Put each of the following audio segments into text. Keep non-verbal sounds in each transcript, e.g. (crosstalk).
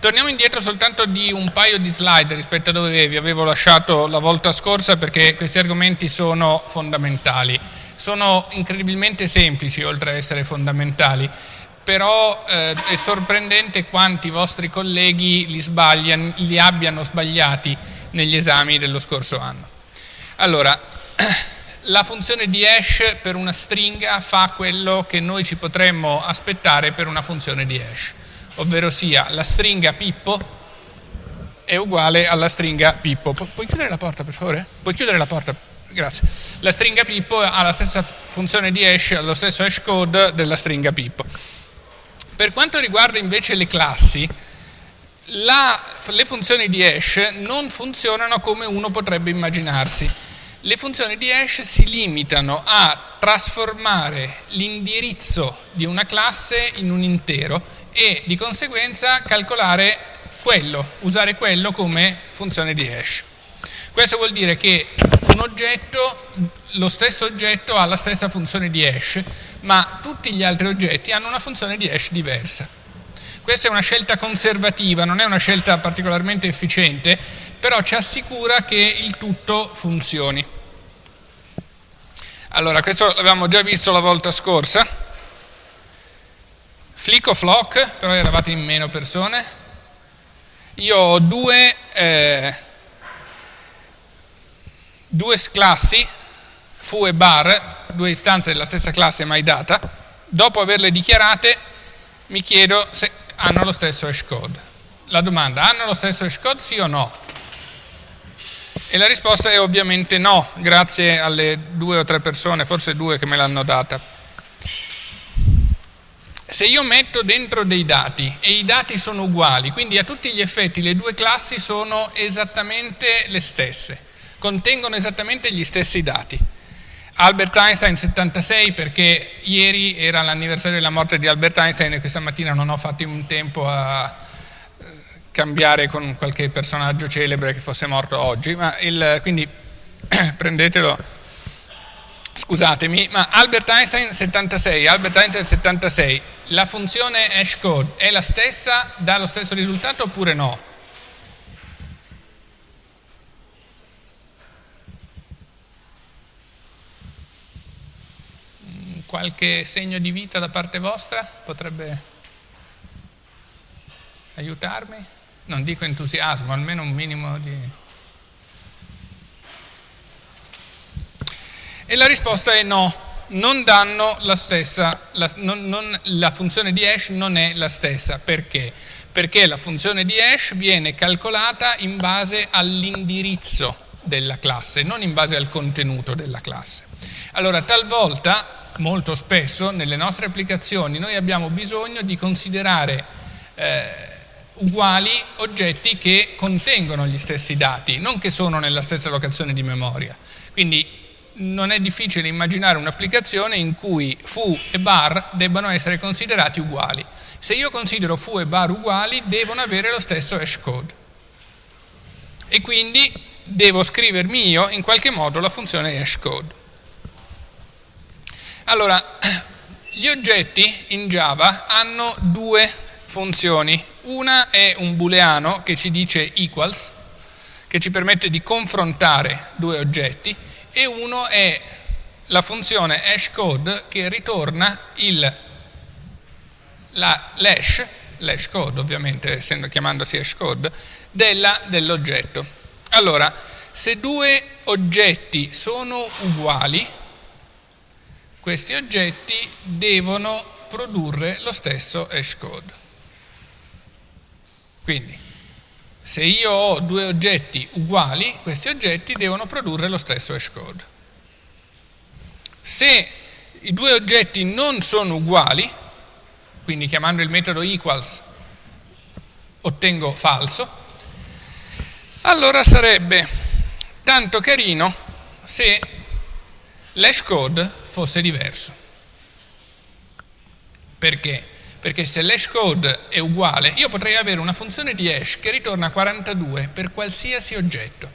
Torniamo indietro soltanto di un paio di slide rispetto a dove vi avevo lasciato la volta scorsa perché questi argomenti sono fondamentali. Sono incredibilmente semplici oltre a essere fondamentali, però eh, è sorprendente quanti vostri colleghi li, li abbiano sbagliati negli esami dello scorso anno. Allora, (clears throat) la funzione di hash per una stringa fa quello che noi ci potremmo aspettare per una funzione di hash ovvero sia la stringa Pippo è uguale alla stringa Pippo. Pu puoi chiudere la porta per favore? Puoi chiudere la porta? Grazie. La stringa Pippo ha la stessa funzione di hash, ha lo stesso hash code della stringa Pippo. Per quanto riguarda invece le classi, la, le funzioni di hash non funzionano come uno potrebbe immaginarsi. Le funzioni di hash si limitano a trasformare l'indirizzo di una classe in un intero e di conseguenza calcolare quello, usare quello come funzione di hash. Questo vuol dire che un oggetto, lo stesso oggetto ha la stessa funzione di hash, ma tutti gli altri oggetti hanno una funzione di hash diversa. Questa è una scelta conservativa, non è una scelta particolarmente efficiente, però ci assicura che il tutto funzioni. Allora, questo l'avevamo già visto la volta scorsa. Flick o Flock, però eravate in meno persone. Io ho due, eh, due classi, foo e bar, due istanze della stessa classe mai data. Dopo averle dichiarate mi chiedo se hanno lo stesso hash code. La domanda, hanno lo stesso hash code sì o no? E la risposta è ovviamente no, grazie alle due o tre persone, forse due che me l'hanno data. Se io metto dentro dei dati e i dati sono uguali, quindi a tutti gli effetti le due classi sono esattamente le stesse, contengono esattamente gli stessi dati. Albert Einstein 76 perché ieri era l'anniversario della morte di Albert Einstein e questa mattina non ho fatto in tempo a eh, cambiare con qualche personaggio celebre che fosse morto oggi, il, quindi (clears throat) prendetelo scusatemi, ma Albert Einstein 76, Albert Einstein 76, la funzione hashcode è la stessa, dà lo stesso risultato oppure no? Mm, qualche segno di vita da parte vostra potrebbe aiutarmi? Non dico entusiasmo, almeno un minimo di... E la risposta è no, non danno la stessa, la, non, non, la funzione di hash non è la stessa. Perché? Perché la funzione di hash viene calcolata in base all'indirizzo della classe, non in base al contenuto della classe. Allora, talvolta, molto spesso, nelle nostre applicazioni noi abbiamo bisogno di considerare eh, uguali oggetti che contengono gli stessi dati, non che sono nella stessa locazione di memoria. Quindi non è difficile immaginare un'applicazione in cui foo e bar debbano essere considerati uguali. Se io considero foo e bar uguali, devono avere lo stesso hash code. E quindi devo scrivermi io in qualche modo la funzione hash code. Allora, gli oggetti in Java hanno due funzioni. Una è un booleano che ci dice equals, che ci permette di confrontare due oggetti, e uno è la funzione hashcode che ritorna l'hash, l'hash code ovviamente essendo chiamandosi hashcode, dell'oggetto. Allora, se due oggetti sono uguali, questi oggetti devono produrre lo stesso hashcode. Quindi, se io ho due oggetti uguali, questi oggetti devono produrre lo stesso hashcode. Se i due oggetti non sono uguali, quindi chiamando il metodo equals ottengo falso, allora sarebbe tanto carino se l'hashcode fosse diverso. Perché? Perché se l'hash code è uguale, io potrei avere una funzione di hash che ritorna 42 per qualsiasi oggetto.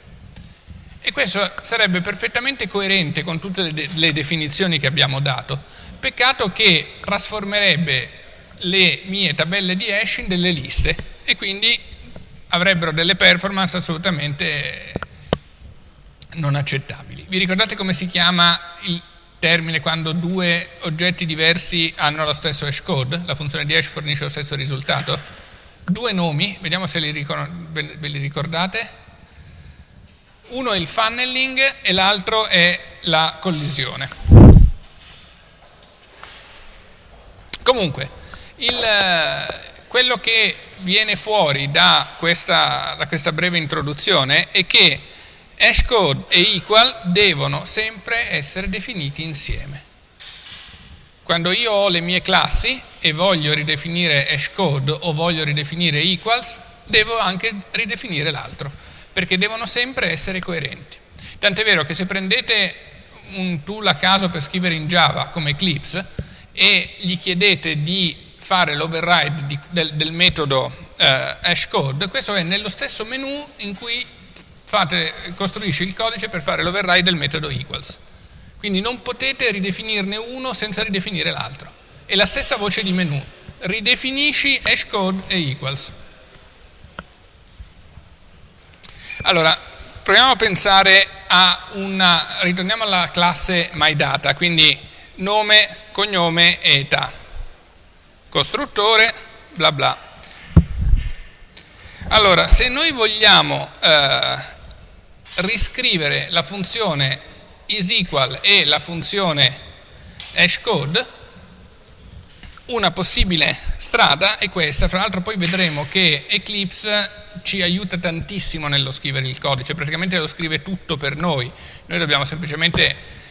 E questo sarebbe perfettamente coerente con tutte le, le definizioni che abbiamo dato. Peccato che trasformerebbe le mie tabelle di hash in delle liste e quindi avrebbero delle performance assolutamente non accettabili. Vi ricordate come si chiama il termine quando due oggetti diversi hanno lo stesso hash code? La funzione di hash fornisce lo stesso risultato? Due nomi, vediamo se li ve li ricordate. Uno è il funneling e l'altro è la collisione. Comunque, il, quello che viene fuori da questa, da questa breve introduzione è che hashcode e equal devono sempre essere definiti insieme. Quando io ho le mie classi e voglio ridefinire hashcode o voglio ridefinire equals, devo anche ridefinire l'altro, perché devono sempre essere coerenti. Tant'è vero che se prendete un tool a caso per scrivere in Java come Eclipse e gli chiedete di fare l'override del, del, metodo eh, hashcode, questo è nello stesso menu in cui fate, costruisce il codice per fare l'override del metodo equals. Quindi non potete ridefinirne uno senza ridefinire l'altro. E la stessa voce di menu, ridefinisci hashcode e equals. Allora, proviamo a pensare a una, ritorniamo alla classe myData, quindi nome, cognome e età. Costruttore, bla bla. Allora, se noi vogliamo eh, riscrivere la funzione isEqual e la funzione hashcode, una possibile strada è questa, fra l'altro poi vedremo che Eclipse ci aiuta tantissimo nello scrivere il codice, praticamente lo scrive tutto per noi, noi dobbiamo semplicemente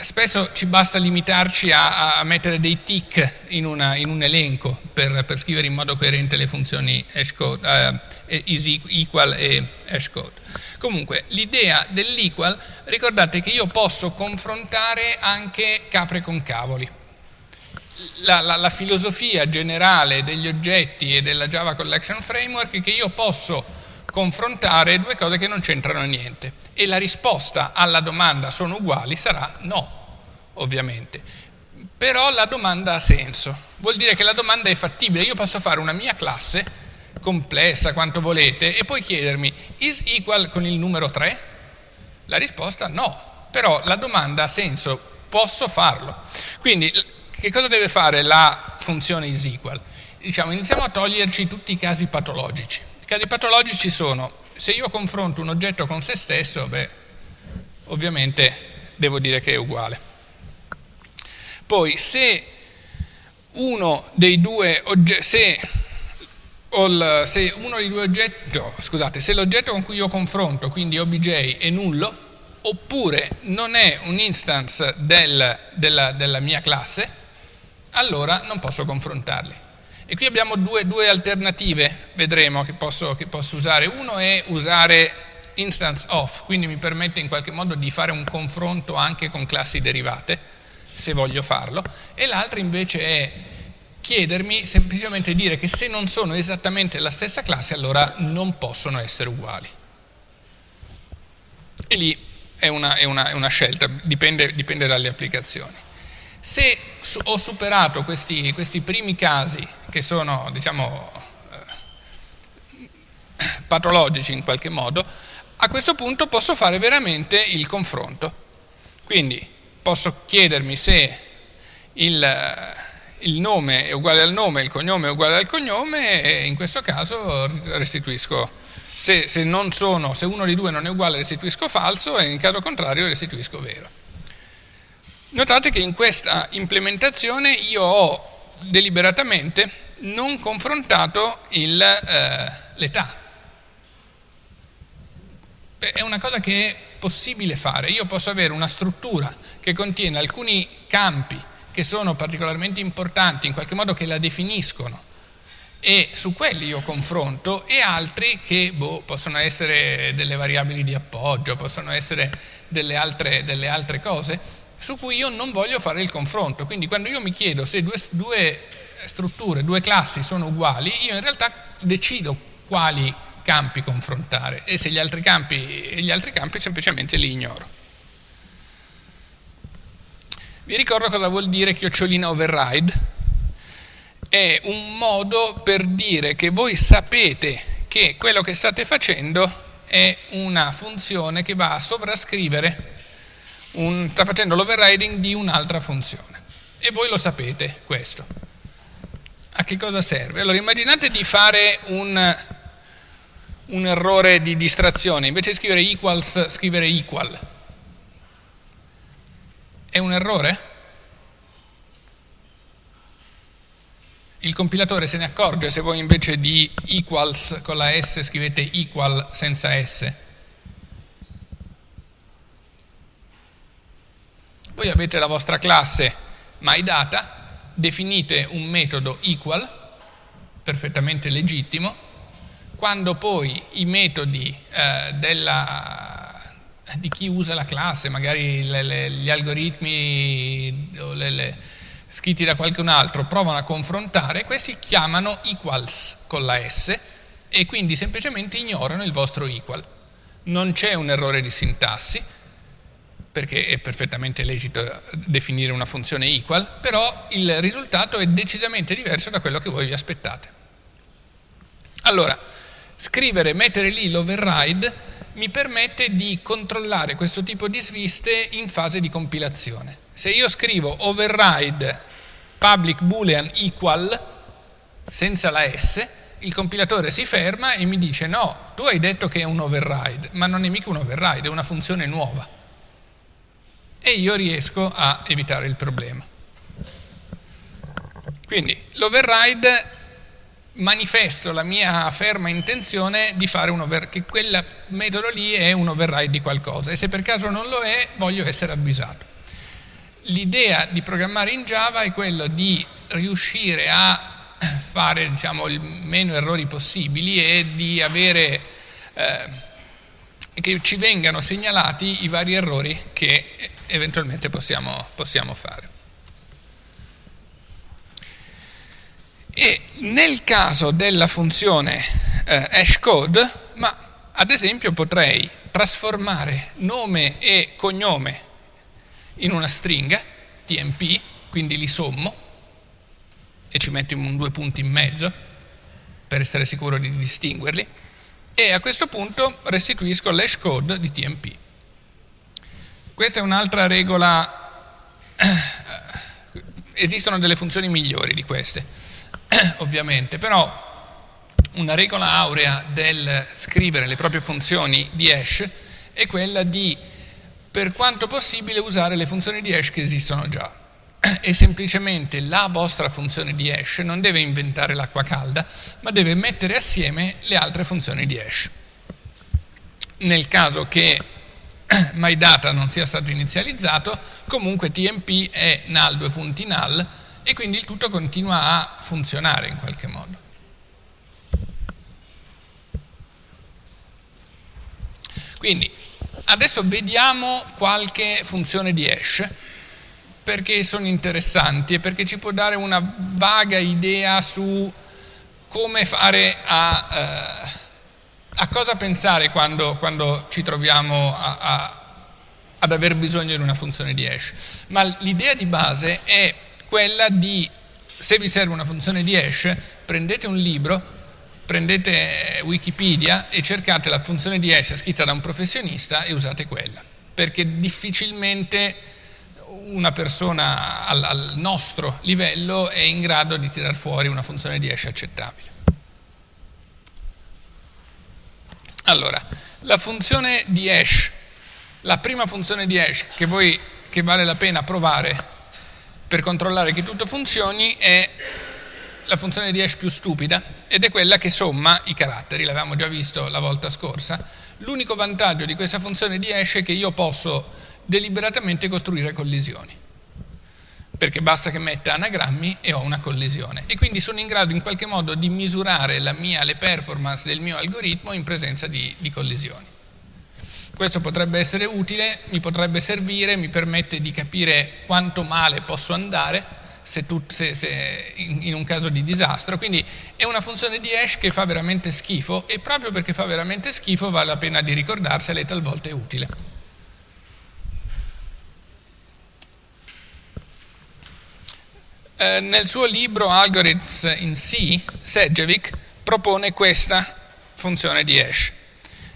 spesso ci basta limitarci a, a mettere dei tick in, una, in un elenco per, per, scrivere in modo coerente le funzioni hashcode, uh, isEqual e hashcode. Comunque, l'idea dell'equal, ricordate che io posso confrontare anche capre con cavoli. La, la, la, filosofia generale degli oggetti e della Java Collection Framework è che io posso confrontare due cose che non c'entrano niente e la risposta alla domanda sono uguali sarà no, ovviamente. Però la domanda ha senso, vuol dire che la domanda è fattibile, io posso fare una mia classe complessa quanto volete e poi chiedermi is equal con il numero 3? La risposta no, però la domanda ha senso, posso farlo. Quindi che cosa deve fare la funzione is equal? Diciamo, iniziamo a toglierci tutti i casi patologici. Casi patologici sono, se io confronto un oggetto con se stesso, beh, ovviamente devo dire che è uguale. Poi se uno dei due oggetti, se se uno dei due oggetti, scusate, se l'oggetto con cui io confronto, quindi obj, è nullo, oppure non è un instance del, della, della, mia classe, allora non posso confrontarli. E qui abbiamo due, due alternative, vedremo, che posso, che posso usare. Uno è usare instance of, quindi mi permette in qualche modo di fare un confronto anche con classi derivate, se voglio farlo, e l'altro invece è chiedermi semplicemente dire che se non sono esattamente la stessa classe allora non possono essere uguali. E lì è una, è una, è una scelta, dipende, dipende, dalle applicazioni. Se ho superato questi, questi primi casi che sono diciamo eh, patologici in qualche modo, a questo punto posso fare veramente il confronto. Quindi posso chiedermi se il il nome è uguale al nome, il cognome è uguale al cognome e in questo caso restituisco, se, se, sono, se uno dei due non è uguale restituisco falso e in caso contrario restituisco vero. Notate che in questa implementazione io ho deliberatamente non confrontato eh, l'età. È una cosa che è possibile fare. Io posso avere una struttura che contiene alcuni campi che sono particolarmente importanti, in qualche modo che la definiscono e su quelli io confronto e altri che boh, possono essere delle variabili di appoggio, possono essere delle altre, delle altre, cose su cui io non voglio fare il confronto. Quindi quando io mi chiedo se due, due strutture, due classi sono uguali, io in realtà decido quali campi confrontare e se gli altri campi, gli altri campi semplicemente li ignoro. Vi ricordo cosa vuol dire chiocciolina override? è un modo per dire che voi sapete che quello che state facendo è una funzione che va a sovrascrivere, un, sta facendo l'overriding di un'altra funzione. E voi lo sapete questo. A che cosa serve? Allora immaginate di fare un, un errore di distrazione, invece di scrivere equals, scrivere equal. È un errore? il compilatore se ne accorge se voi invece di equals con la S scrivete equal senza S. Voi avete la vostra classe myData, definite un metodo equal, perfettamente legittimo, quando poi i metodi eh, della, di chi usa la classe, magari le, le, gli algoritmi o le, scritti da qualcun altro provano a confrontare, questi chiamano equals con la S e quindi semplicemente ignorano il vostro equal. Non c'è un errore di sintassi, perché è perfettamente lecito definire una funzione equal, però il risultato è decisamente diverso da quello che voi vi aspettate. Allora, scrivere, mettere lì l'override mi permette di controllare questo tipo di sviste in fase di compilazione. Se io scrivo override public boolean equal senza la S, il compilatore si ferma e mi dice no, tu hai detto che è un override, ma non è mica un override, è una funzione nuova. E io riesco a evitare il problema. Quindi l'override manifesto la mia ferma intenzione di fare un override, che quel metodo lì è un override di qualcosa e se per caso non lo è voglio essere avvisato. L'idea di programmare in Java è quella di riuscire a fare diciamo, il meno errori possibili e di avere eh, che ci vengano segnalati i vari errori che eventualmente possiamo, possiamo fare. E nel caso della funzione eh, hashcode, ma ad esempio potrei trasformare nome e cognome in una stringa, tmp, quindi li sommo e ci metto in due punti in mezzo per essere sicuro di distinguerli e a questo punto restituisco l'hash code di tmp. Questa è un'altra regola, esistono delle funzioni migliori di queste ovviamente, però una regola aurea del scrivere le proprie funzioni di hash è quella di, per quanto possibile, usare le funzioni di hash che esistono già. E semplicemente la vostra funzione di hash non deve inventare l'acqua calda, ma deve mettere assieme le altre funzioni di hash. Nel caso che (coughs) MyData non sia stato inizializzato, comunque TMP è null 2.null e quindi il tutto continua a funzionare in qualche modo. Quindi adesso vediamo qualche funzione di hash perché sono interessanti e perché ci può dare una vaga idea su come fare a, eh, a cosa pensare quando, quando ci troviamo a, a, ad aver bisogno di una funzione di hash. Ma l'idea di base è quella di, se vi serve una funzione di hash, prendete un libro, prendete Wikipedia e cercate la funzione di hash scritta da un professionista e usate quella, perché difficilmente una persona al, al nostro livello è in grado di tirar fuori una funzione di hash accettabile. Allora, la funzione di hash, la prima funzione di hash che, voi, che vale la pena provare per controllare che tutto funzioni è la funzione di hash più stupida ed è quella che somma i caratteri, l'avevamo già visto la volta scorsa. L'unico vantaggio di questa funzione di hash è che io posso deliberatamente costruire collisioni perché basta che metta anagrammi e ho una collisione e quindi sono in grado in qualche modo di misurare mia, le performance del mio algoritmo in presenza di, di collisioni. Questo potrebbe essere utile, mi potrebbe servire, mi permette di capire quanto male posso andare se tu, se, se in, in, un caso di disastro, quindi è una funzione di hash che fa veramente schifo e proprio perché fa veramente schifo vale la pena di ricordarsela e talvolta è utile. Eh, nel suo libro Algorithms in C, Sedgwick propone questa funzione di hash.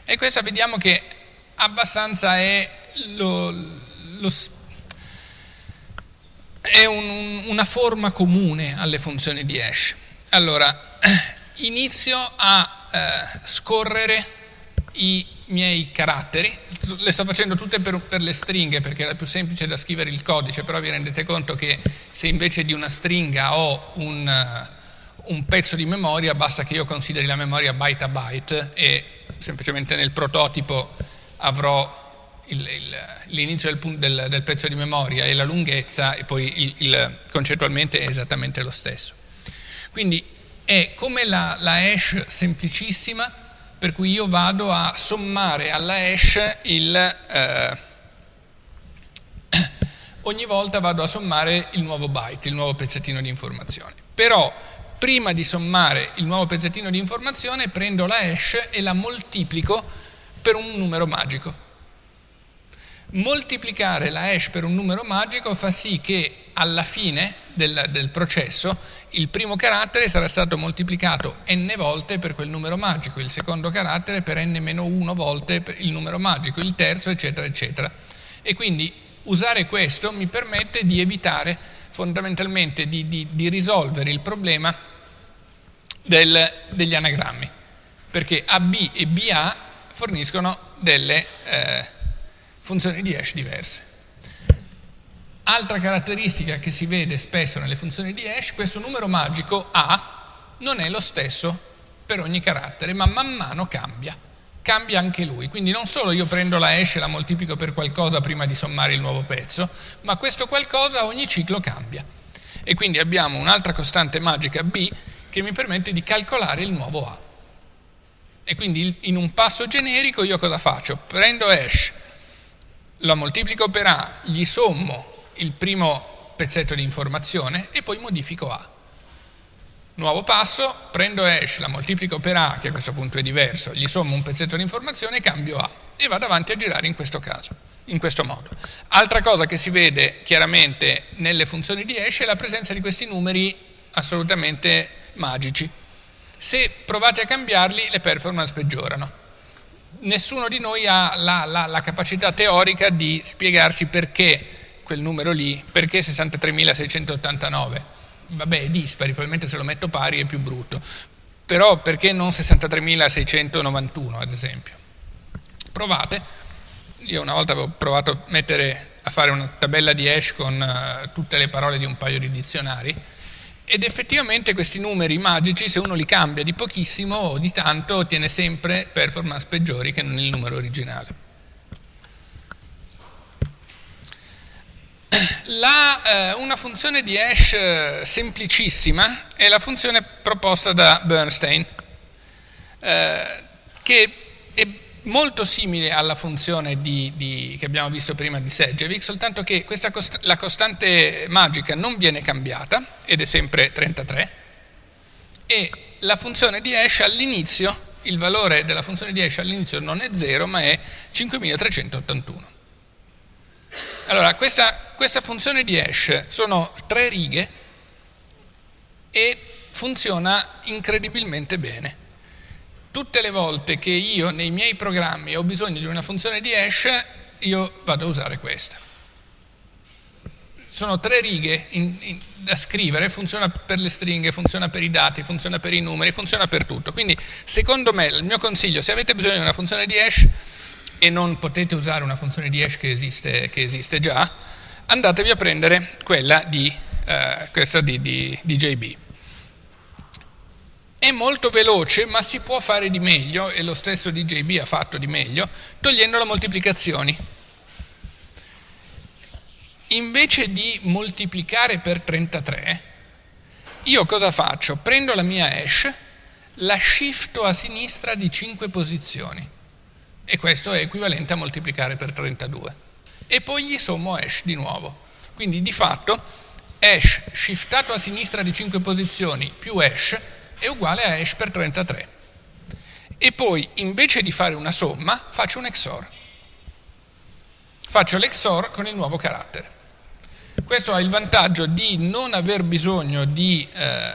E questa vediamo che abbastanza è, lo, lo, è un, una forma comune alle funzioni di hash. Allora, (clears throat) inizio a eh, scorrere i miei caratteri, le sto facendo tutte per, per, le stringhe perché era più semplice da scrivere il codice, però vi rendete conto che se invece di una stringa ho un, uh, un pezzo di memoria, basta che io consideri la memoria byte a byte e semplicemente nel prototipo avrò l'inizio del, del, del, pezzo di memoria e la lunghezza e poi il, il, concettualmente è esattamente lo stesso. Quindi è come la, la hash semplicissima per cui io vado a sommare alla hash il... Eh, (coughs) ogni volta vado a sommare il nuovo byte, il nuovo pezzettino di informazione. Però prima di sommare il nuovo pezzettino di informazione prendo la hash e la moltiplico per un numero magico. Moltiplicare la hash per un numero magico fa sì che alla fine del, del processo il primo carattere sarà stato moltiplicato n volte per quel numero magico, il secondo carattere per n-1 volte per il numero magico, il terzo eccetera eccetera. E quindi usare questo mi permette di evitare fondamentalmente di, di, di risolvere il problema del, degli anagrammi, perché AB e BA forniscono delle eh, funzioni di hash diverse. Altra caratteristica che si vede spesso nelle funzioni di hash, questo numero magico A non è lo stesso per ogni carattere, ma man mano cambia. Cambia anche lui, quindi non solo io prendo la hash e la moltiplico per qualcosa prima di sommare il nuovo pezzo, ma questo qualcosa ogni ciclo cambia. E quindi abbiamo un'altra costante magica B che mi permette di calcolare il nuovo A. E quindi in un passo generico io cosa faccio? Prendo hash, la moltiplico per A, gli sommo il primo pezzetto di informazione e poi modifico A. Nuovo passo, prendo hash, la moltiplico per A, che a questo punto è diverso, gli sommo un pezzetto di informazione e cambio A e vado avanti a girare in questo caso, in questo modo. Altra cosa che si vede chiaramente nelle funzioni di hash è la presenza di questi numeri assolutamente magici. Se provate a cambiarli le performance peggiorano. Nessuno di noi ha la, la, la capacità teorica di spiegarci perché quel numero lì, perché 63.689? Vabbè, è dispari, probabilmente se lo metto pari è più brutto. Però perché non 63.691 ad esempio? Provate, io una volta avevo provato a, mettere, a fare una tabella di hash con uh, tutte le parole di un paio di dizionari ed effettivamente questi numeri magici se uno li cambia di pochissimo o di tanto ottiene sempre performance peggiori che non il numero originale. La, eh, una funzione di hash eh, semplicissima è la funzione proposta da Bernstein, eh, che è molto simile alla funzione di, di, che abbiamo visto prima di Sedgwick, soltanto che cost la costante magica non viene cambiata, ed è sempre 33, e la funzione di hash all'inizio, il valore della funzione di hash all'inizio non è 0, ma è 5381. Allora, questa questa funzione di hash sono tre righe e funziona incredibilmente bene. Tutte le volte che io nei miei programmi ho bisogno di una funzione di hash, io vado a usare questa. Sono tre righe in, in, da scrivere, funziona per le stringhe, funziona per i dati, funziona per i numeri, funziona per tutto. Quindi secondo me il mio consiglio, se avete bisogno di una funzione di hash e non potete usare una funzione di hash che esiste, che esiste già, andatevi a prendere quella di, eh, questa di, di, di JB. È molto veloce, ma si può fare di meglio, e lo stesso DJB ha fatto di meglio, togliendo le moltiplicazioni. Invece di moltiplicare per 33, io cosa faccio? Prendo la mia hash, la shifto a sinistra di 5 posizioni, e questo è equivalente a moltiplicare per 32 e poi gli sommo hash di nuovo. Quindi di fatto hash shiftato a sinistra di 5 posizioni più hash è uguale a hash per 33. E poi invece di fare una somma faccio un XOR. Faccio l'XOR con il nuovo carattere. Questo ha il vantaggio di non aver bisogno di eh,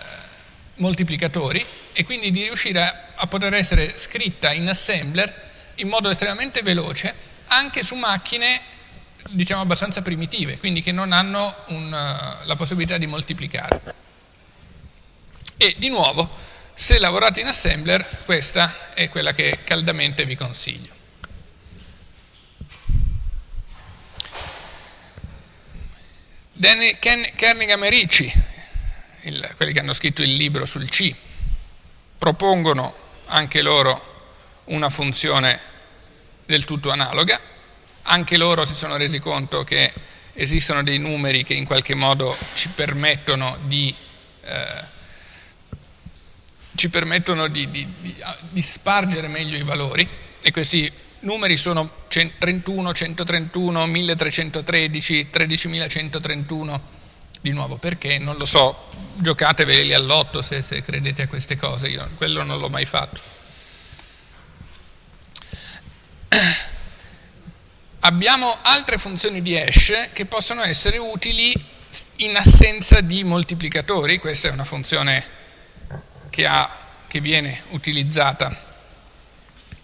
moltiplicatori e quindi di riuscire a, a poter essere scritta in assembler in modo estremamente veloce anche su macchine diciamo abbastanza primitive, quindi che non hanno un, la possibilità di moltiplicare. E di nuovo, se lavorate in assembler, questa è quella che caldamente vi consiglio. Kernighan e Ricci, il, quelli che hanno scritto il libro sul C, propongono anche loro una funzione del tutto analoga, anche loro si sono resi conto che esistono dei numeri che in qualche modo ci permettono di, eh, ci permettono di, di, di spargere meglio i valori e questi numeri sono 31, 131, 1313, 13131, di nuovo. Perché? Non lo so, giocateveli all'otto se, se credete a queste cose, io quello non l'ho mai fatto. (clears throat) Abbiamo altre funzioni di hash che possono essere utili in assenza di moltiplicatori, questa è una funzione che, ha, che viene utilizzata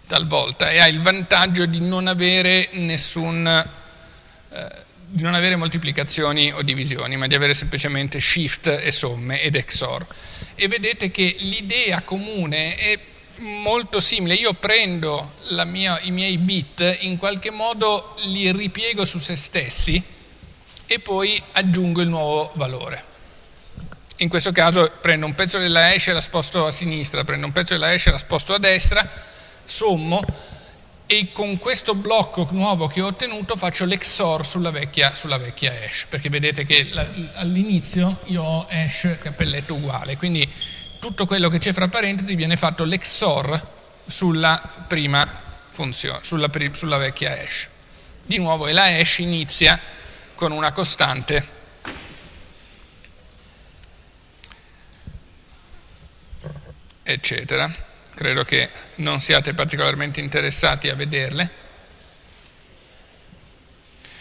talvolta e ha il vantaggio di non avere nessun, eh, di non avere moltiplicazioni o divisioni, ma di avere semplicemente shift e somme ed XOR. E vedete che l'idea comune è molto simile, io prendo mia, i miei bit, in qualche modo li ripiego su se stessi e poi aggiungo il nuovo valore. In questo caso prendo un pezzo della hash e la sposto a sinistra, prendo un pezzo della hash e la sposto a destra, sommo e con questo blocco nuovo che ho ottenuto faccio l'XOR sulla vecchia, sulla vecchia hash, perché vedete che all'inizio io ho hash cappelletto uguale, quindi tutto quello che c'è fra parentesi viene fatto l'XOR sulla prima funzione, sulla, sulla vecchia hash. Di nuovo e la hash inizia con una costante eccetera. Credo che non siate particolarmente interessati a vederle.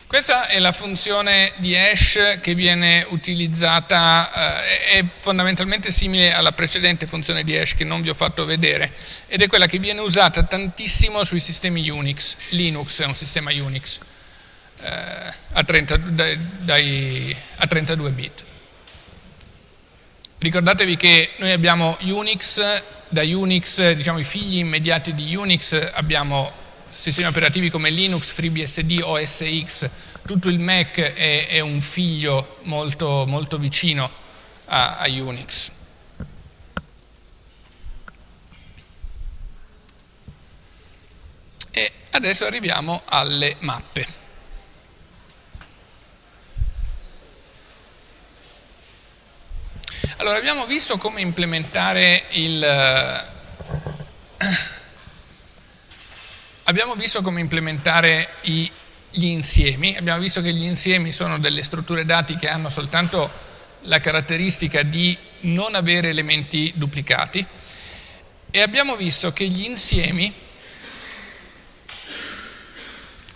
Questa è la funzione di hash che viene utilizzata, eh, è fondamentalmente simile alla precedente funzione di hash che non vi ho fatto vedere ed è quella che viene usata tantissimo sui sistemi Unix. Linux è un sistema Unix eh, a, 30, dai, dai, a 32 bit. Ricordatevi che noi abbiamo Unix, da Unix, diciamo i figli immediati di Unix abbiamo sistemi operativi come Linux, FreeBSD, OS X, tutto il Mac è, è un figlio molto, molto vicino a, a Unix. E adesso arriviamo alle mappe. Allora, abbiamo visto come implementare il Abbiamo visto come implementare i, gli insiemi, abbiamo visto che gli insiemi sono delle strutture dati che hanno soltanto la caratteristica di non avere elementi duplicati. E abbiamo visto che gli insiemi,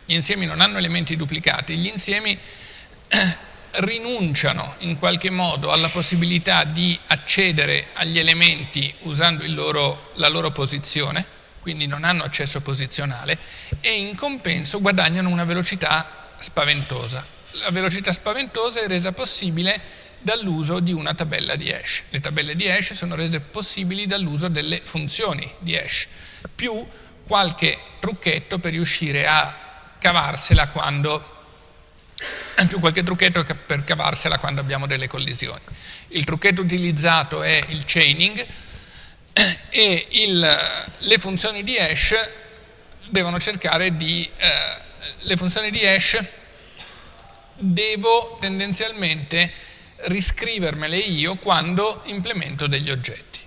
gli insiemi non hanno elementi duplicati, gli insiemi (clears throat) rinunciano in qualche modo alla possibilità di accedere agli elementi usando loro, la loro posizione quindi non hanno accesso posizionale, e in compenso guadagnano una velocità spaventosa. La velocità spaventosa è resa possibile dall'uso di una tabella di hash. Le tabelle di hash sono rese possibili dall'uso delle funzioni di hash, più qualche trucchetto per riuscire a cavarsela quando più qualche trucchetto per cavarsela quando abbiamo delle collisioni. Il trucchetto utilizzato è il chaining, (clears throat) e il, le funzioni di hash devono cercare di, eh, le funzioni di hash devo tendenzialmente riscrivermele io quando implemento degli oggetti.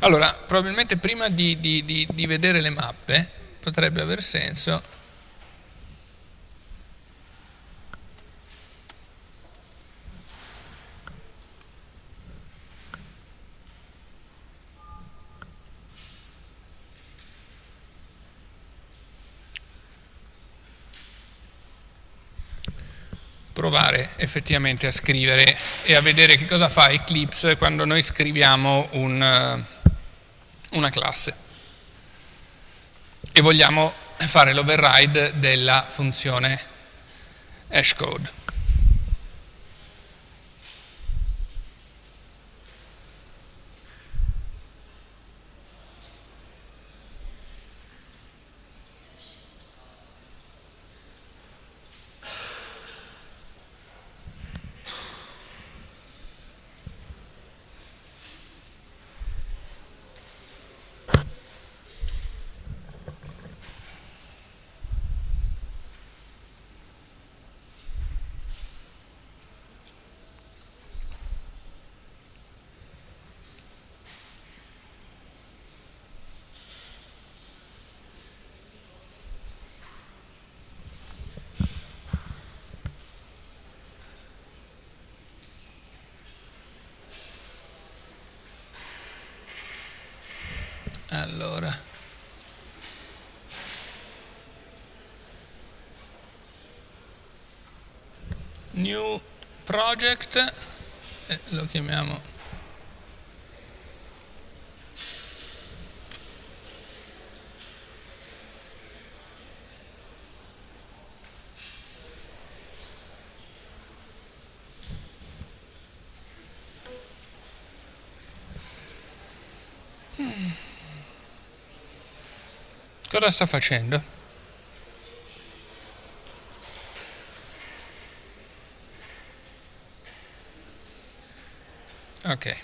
Allora, probabilmente prima di, di, di, di vedere le mappe potrebbe aver senso provare effettivamente a scrivere e a vedere che cosa fa Eclipse quando noi scriviamo un, eh, una classe e vogliamo fare l'override della funzione hashcode. Allora. New project, eh, lo chiamiamo Cosa sta facendo? Ok.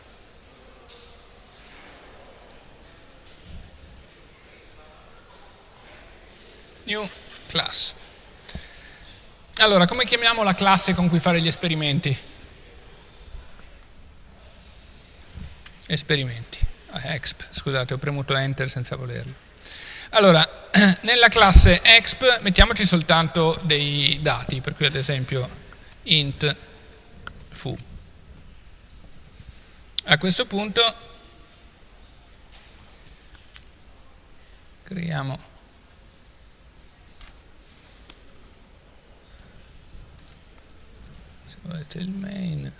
New class. Allora, come chiamiamo la classe con cui fare gli esperimenti? Esperimenti. Ah, exp, scusate, ho premuto enter senza volerlo. Allora, (clears throat) nella classe exp mettiamoci soltanto dei dati, per cui ad esempio int fu. A questo punto creiamo se volete il main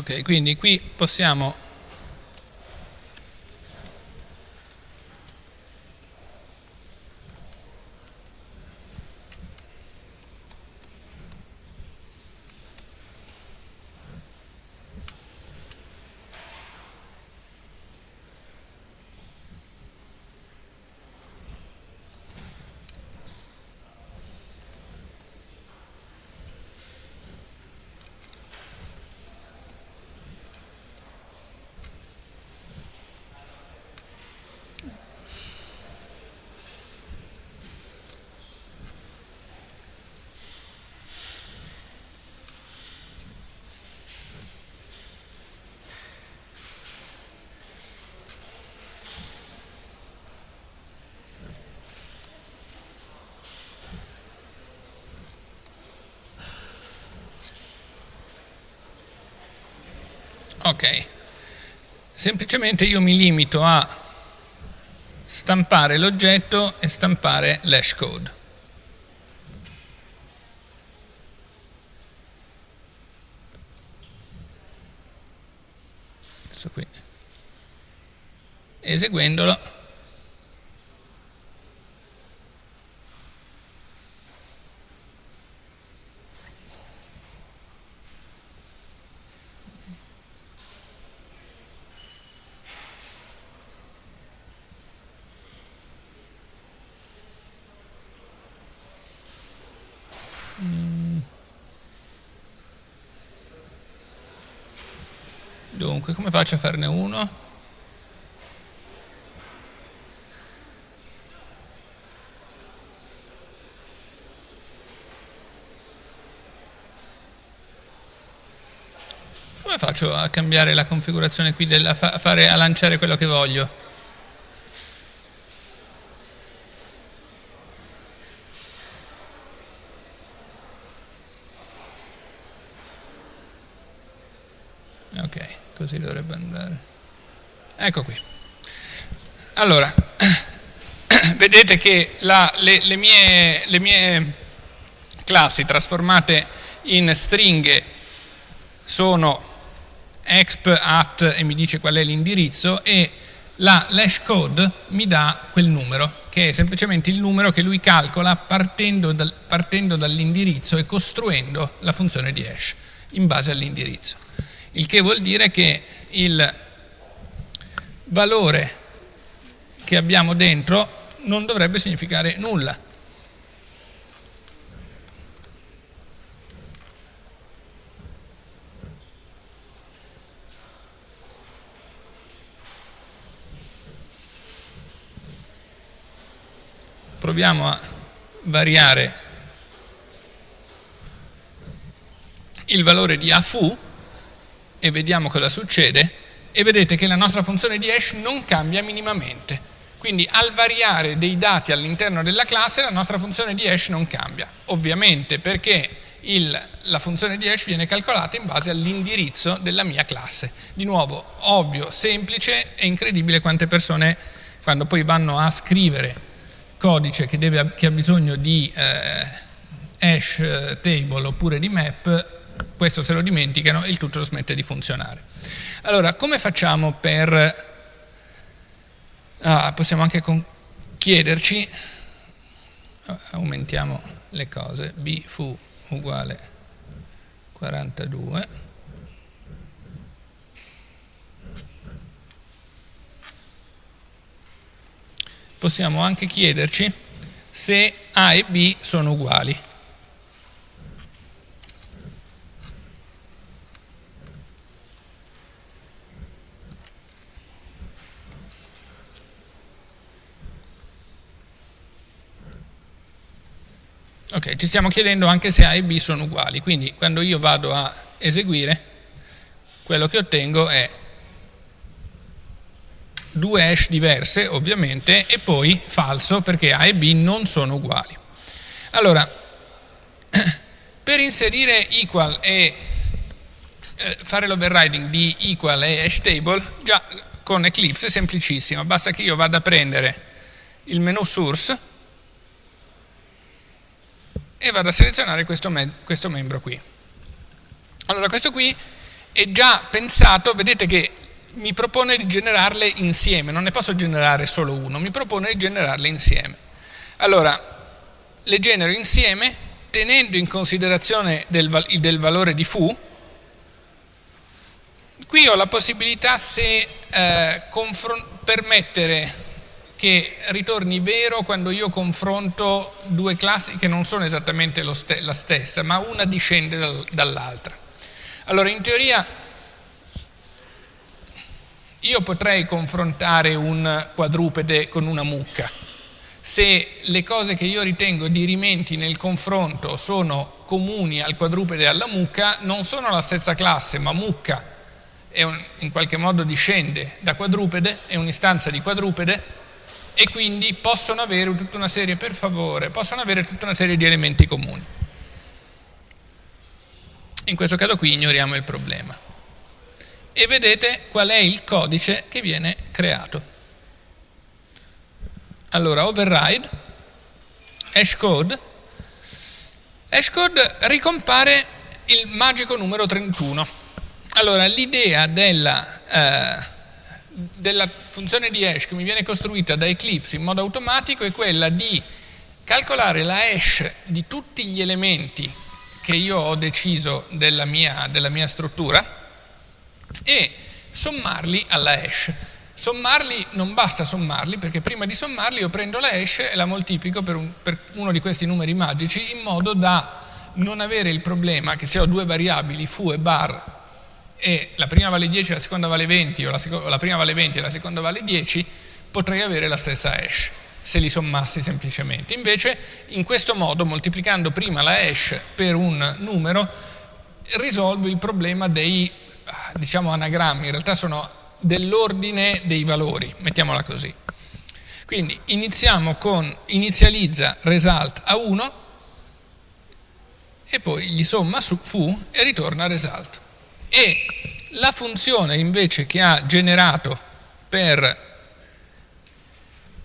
ok quindi qui possiamo Ok, semplicemente io mi limito a stampare l'oggetto e stampare l'hash code. Questo qui. Eseguendolo come faccio a farne uno? Come faccio a cambiare la configurazione qui, della, a, fare, a lanciare quello che voglio? così dovrebbe andare. Ecco qui. Allora, vedete che la, le, le, mie, le mie classi trasformate in stringhe sono exp at e mi dice qual è l'indirizzo e la hash code mi dà quel numero che è semplicemente il numero che lui calcola partendo, dal, partendo dall'indirizzo e costruendo la funzione di hash in base all'indirizzo. Il che vuol dire che il valore che abbiamo dentro non dovrebbe significare nulla proviamo a variare il valore di a fu e vediamo cosa succede e vedete che la nostra funzione di hash non cambia minimamente. Quindi al variare dei dati all'interno della classe la nostra funzione di hash non cambia. Ovviamente perché il, la funzione di hash viene calcolata in base all'indirizzo della mia classe. Di nuovo, ovvio, semplice e incredibile quante persone quando poi vanno a scrivere codice che, deve, che ha bisogno di eh, hash eh, table oppure di map, questo se lo dimenticano e il tutto smette di funzionare. Allora, come facciamo per... Ah, possiamo anche chiederci, aumentiamo le cose, b fu uguale 42, possiamo anche chiederci se A e B sono uguali. Ok, ci stiamo chiedendo anche se A e B sono uguali, quindi quando io vado a eseguire, quello che ottengo è due hash diverse ovviamente e poi falso perché A e B non sono uguali. Allora, (clears throat) per inserire equal e eh, fare l'overriding di equal e hash table, già con Eclipse è semplicissimo, basta che io vada a prendere il menu source e vado a selezionare questo, me questo membro qui. Allora, questo qui è già pensato, vedete che mi propone di generarle insieme, non ne posso generare solo uno, mi propone di generarle insieme. Allora, le genero insieme tenendo in considerazione del, del valore di foo, qui ho la possibilità se eh, permettere che ritorni vero quando io confronto due classi che non sono esattamente st la stessa, ma una discende dal, dall'altra. Allora, in teoria io potrei confrontare un quadrupede con una mucca. Se le cose che io ritengo dirimenti nel confronto sono comuni al quadrupede e alla mucca, non sono la stessa classe, ma mucca un, in qualche modo discende da quadrupede, è un'istanza di quadrupede, e quindi possono avere tutta una serie, per favore, possono avere tutta una serie di elementi comuni. In questo caso qui ignoriamo il problema e vedete qual è il codice che viene creato. Allora, override, hashcode, hashcode ricompare il magico numero 31. Allora, l'idea della, eh, della funzione di hash che mi viene costruita da Eclipse in modo automatico è quella di calcolare la hash di tutti gli elementi che io ho deciso della mia, della mia struttura e sommarli alla hash. Sommarli non basta sommarli perché prima di sommarli io prendo la hash e la moltiplico per, un, per uno di questi numeri magici in modo da non avere il problema che se ho due variabili foo e bar e la prima vale 10 e la seconda vale 20 o la, la prima vale 20 e la seconda vale 10 potrei avere la stessa hash se li sommassi semplicemente. Invece in questo modo moltiplicando prima la hash per un numero risolvo il problema dei diciamo anagrammi, in realtà sono dell'ordine dei valori, mettiamola così. Quindi iniziamo con inizializza result a 1 e poi gli somma su fu e ritorna result. E la funzione invece che ha generato per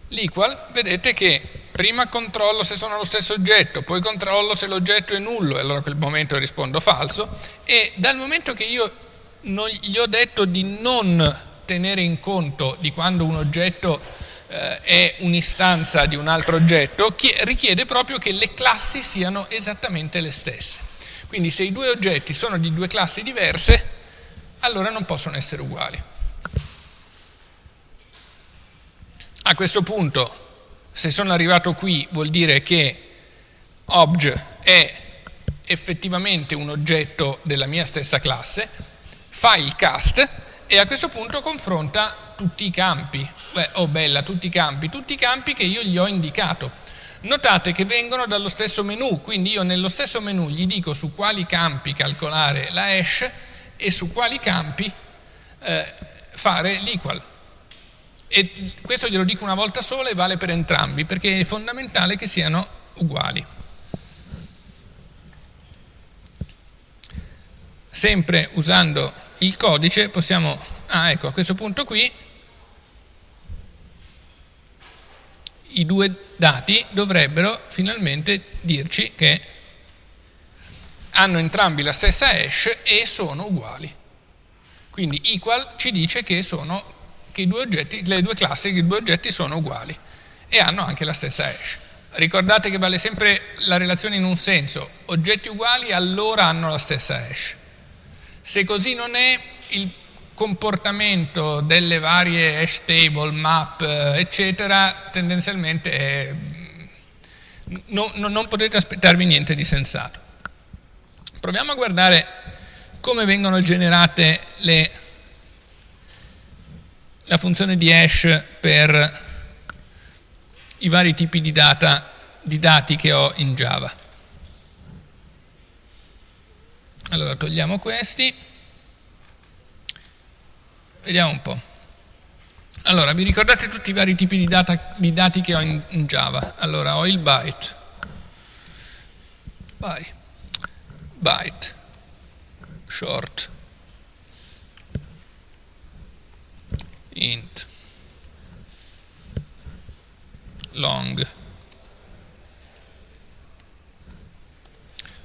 l'equal, vedete che prima controllo se sono lo stesso oggetto, poi controllo se l'oggetto è nullo, e allora a quel momento rispondo falso, e dal momento che io non, gli ho detto di non tenere in conto di quando un oggetto eh, è un'istanza di un altro oggetto, richiede proprio che le classi siano esattamente le stesse. Quindi se i due oggetti sono di due classi diverse, allora non possono essere uguali. A questo punto, se sono arrivato qui, vuol dire che obj è effettivamente un oggetto della mia stessa classe, fa il cast e a questo punto confronta tutti i campi. Beh, oh bella, tutti i campi, tutti i campi che io gli ho indicato. Notate che vengono dallo stesso menu, quindi io nello stesso menu gli dico su quali campi calcolare la hash e su quali campi eh, fare l'equal. E questo glielo dico una volta sola e vale per entrambi, perché è fondamentale che siano uguali. Sempre usando il codice possiamo, ah ecco a questo punto qui, i due dati dovrebbero finalmente dirci che hanno entrambi la stessa hash e sono uguali. Quindi equal ci dice che sono che oggetti, le due classi, i due oggetti sono uguali e hanno anche la stessa hash. Ricordate che vale sempre la relazione in un senso, oggetti uguali allora hanno la stessa hash. Se così non è, il comportamento delle varie hash table, map, eccetera, tendenzialmente è, no, no, non potete aspettarvi niente di sensato. Proviamo a guardare come vengono generate le la funzione di hash per i vari tipi di, data, di dati che ho in Java. Allora togliamo questi, vediamo un po'. Allora, vi ricordate tutti i vari tipi di, data, di dati che ho in, in, Java? Allora, ho il byte, byte, byte, short, int. Long.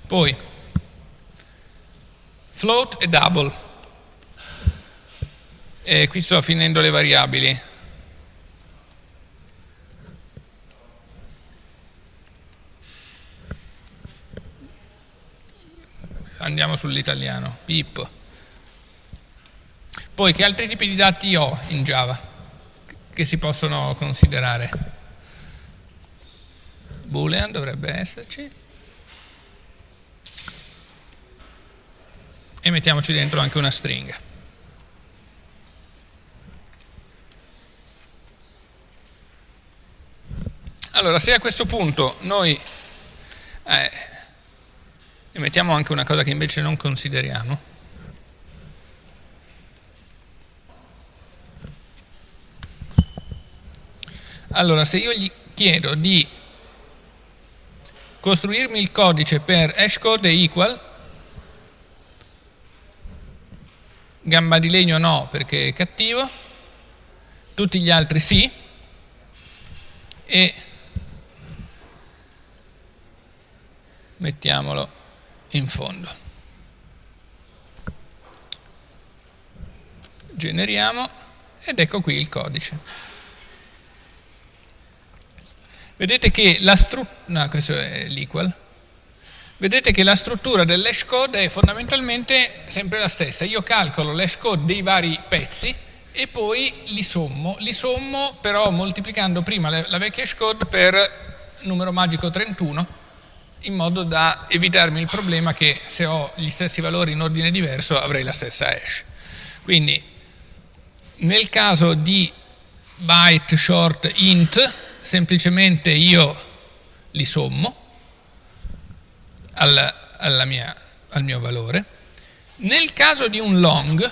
Poi float e double e qui sto finendo le variabili andiamo sull'italiano pip poi che altri tipi di dati ho in Java che si possono considerare? Boolean dovrebbe esserci. E mettiamoci dentro anche una stringa. Allora, se a questo punto noi eh, mettiamo anche una cosa che invece non consideriamo, Allora, se io gli chiedo di costruirmi il codice per hashcode equal, gamba di legno no perché è cattivo, tutti gli altri sì, e mettiamolo in fondo. Generiamo ed ecco qui il codice. Vedete che la struttura, no, questo è l'equal, vedete che la struttura dell'hash code è fondamentalmente sempre la stessa. Io calcolo l'hash code dei vari pezzi e poi li sommo. Li sommo però moltiplicando prima la vecchia hash code per numero magico 31 in modo da evitarmi il problema che se ho gli stessi valori in ordine diverso avrei la stessa hash. Quindi nel caso di byte short int semplicemente io li sommo al, mia, al mio valore. Nel caso di un long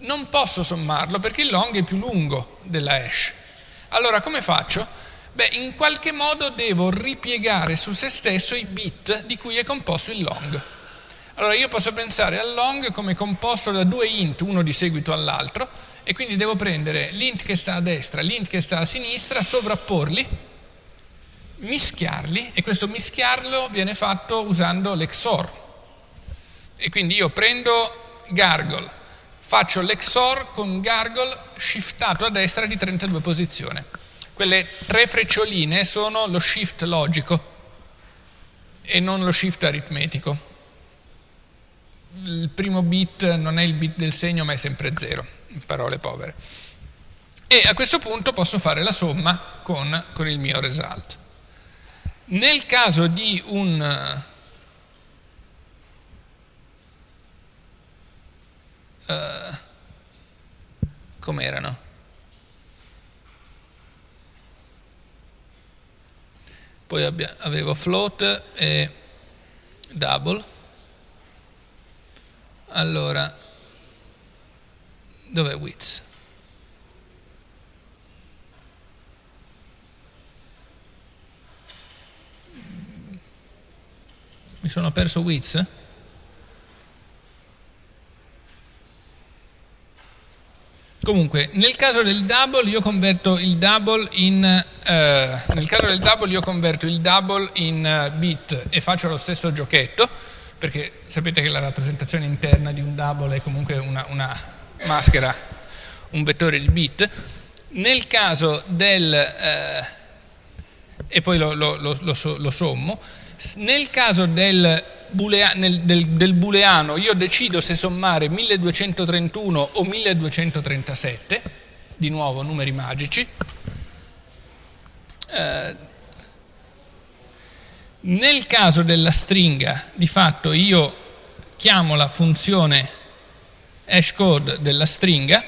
non posso sommarlo perché il long è più lungo della hash. Allora come faccio? Beh, in qualche modo devo ripiegare su se stesso i bit di cui è composto il long. Allora io posso pensare al long come composto da due int, uno di seguito all'altro, e quindi devo prendere l'int che sta a destra, l'int che sta a sinistra, sovrapporli, mischiarli, e questo mischiarlo viene fatto usando l'XOR. E quindi io prendo Gargle, faccio l'XOR con Gargle shiftato a destra di 32 posizioni. Quelle tre freccioline sono lo shift logico e non lo shift aritmetico il primo bit non è il bit del segno ma è sempre zero, in parole povere. E a questo punto posso fare la somma con, con il mio result. Nel caso di un... Uh, Com'erano? Poi avevo float e double allora, dov'è Wiz? Mi sono perso Wiz? Comunque, nel caso del double io converto il double in, eh, nel caso del double io converto il double in uh, bit e faccio lo stesso giochetto perché sapete che la rappresentazione interna di un double è comunque una, una maschera, un vettore di bit. Nel caso del, eh, e poi lo, lo, lo, lo, sommo, nel caso del, bulea, nel, del, del booleano io decido se sommare 1231 o 1237, di nuovo numeri magici, eh, nel caso della stringa, di fatto io chiamo la funzione hashcode della stringa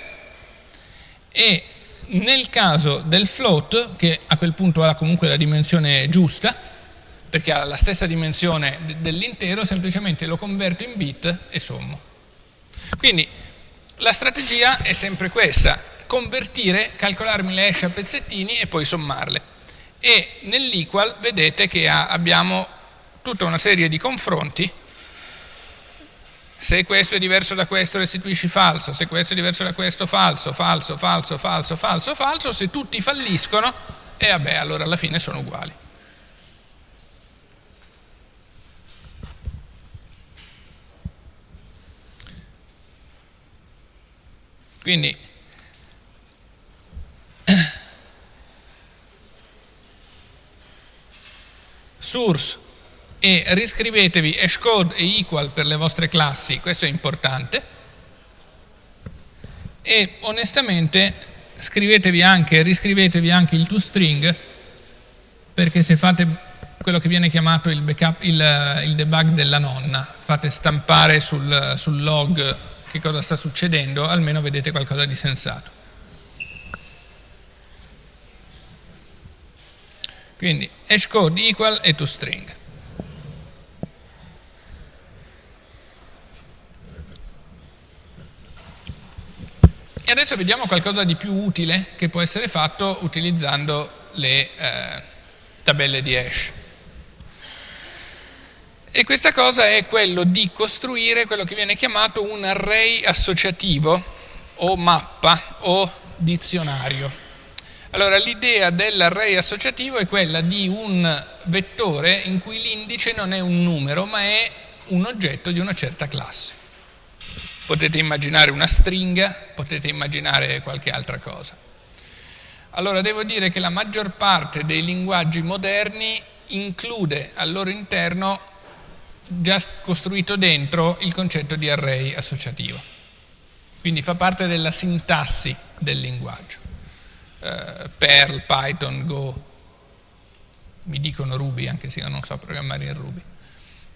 e nel caso del float, che a quel punto ha comunque la dimensione giusta, perché ha la stessa dimensione dell'intero, semplicemente lo converto in bit e sommo. Quindi la strategia è sempre questa, convertire, calcolarmi le hash a pezzettini e poi sommarle e nell'equal vedete che abbiamo tutta una serie di confronti se questo è diverso da questo restituisci falso, se questo è diverso da questo falso, falso, falso, falso, falso, falso, se tutti falliscono e vabbè allora alla fine sono uguali. Quindi (coughs) source e riscrivetevi hashcode e equal per le vostre classi, questo è importante, e onestamente scrivetevi anche, riscrivetevi anche il toString, perché se fate quello che viene chiamato il, backup, il, il debug della nonna, fate stampare sul, sul log che cosa sta succedendo, almeno vedete qualcosa di sensato. Quindi hashcode equal e toString. E adesso vediamo qualcosa di più utile che può essere fatto utilizzando le eh, tabelle di hash. E questa cosa è quello di costruire quello che viene chiamato un array associativo o mappa o dizionario. Allora l'idea dell'array associativo è quella di un vettore in cui l'indice non è un numero ma è un oggetto di una certa classe. Potete immaginare una stringa, potete immaginare qualche altra cosa. Allora devo dire che la maggior parte dei linguaggi moderni include al loro interno già costruito dentro il concetto di array associativo. Quindi fa parte della sintassi del linguaggio eh, Perl, Python, Go, mi dicono Ruby anche se io non so programmare in Ruby.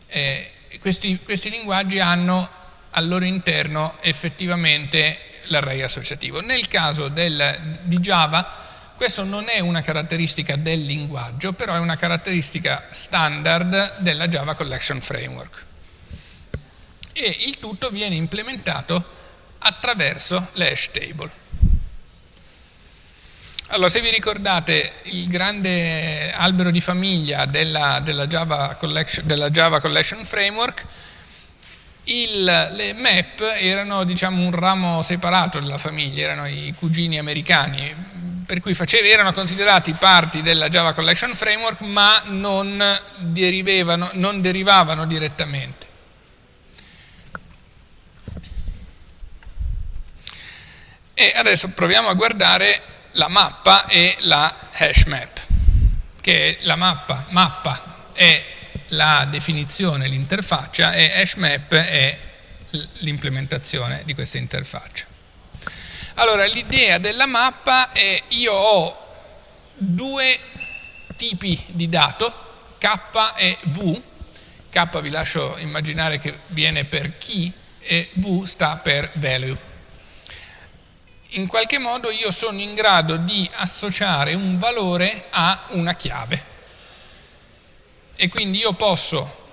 Eh, questi, questi linguaggi hanno al loro interno effettivamente l'array associativo. Nel caso del, di Java questo non è una caratteristica del linguaggio, però è una caratteristica standard della Java Collection Framework. E il tutto viene implementato attraverso le hash table. Allora, se vi ricordate il grande albero di famiglia della, della, Java, Collection, della Java Collection Framework, Il, le map erano diciamo, un ramo separato della famiglia, erano i cugini americani, per cui facevi, erano considerati parti della Java Collection Framework ma non non derivavano direttamente. E adesso proviamo a guardare la mappa e la hash map, che la mappa, mappa è la definizione, l'interfaccia e hash map è l'implementazione di questa interfaccia. Allora, l'idea della mappa è io ho due tipi di dato, K e V, K vi lascio immaginare che viene per key e V sta per value in qualche modo io sono in grado di associare un valore a una chiave. E quindi io posso,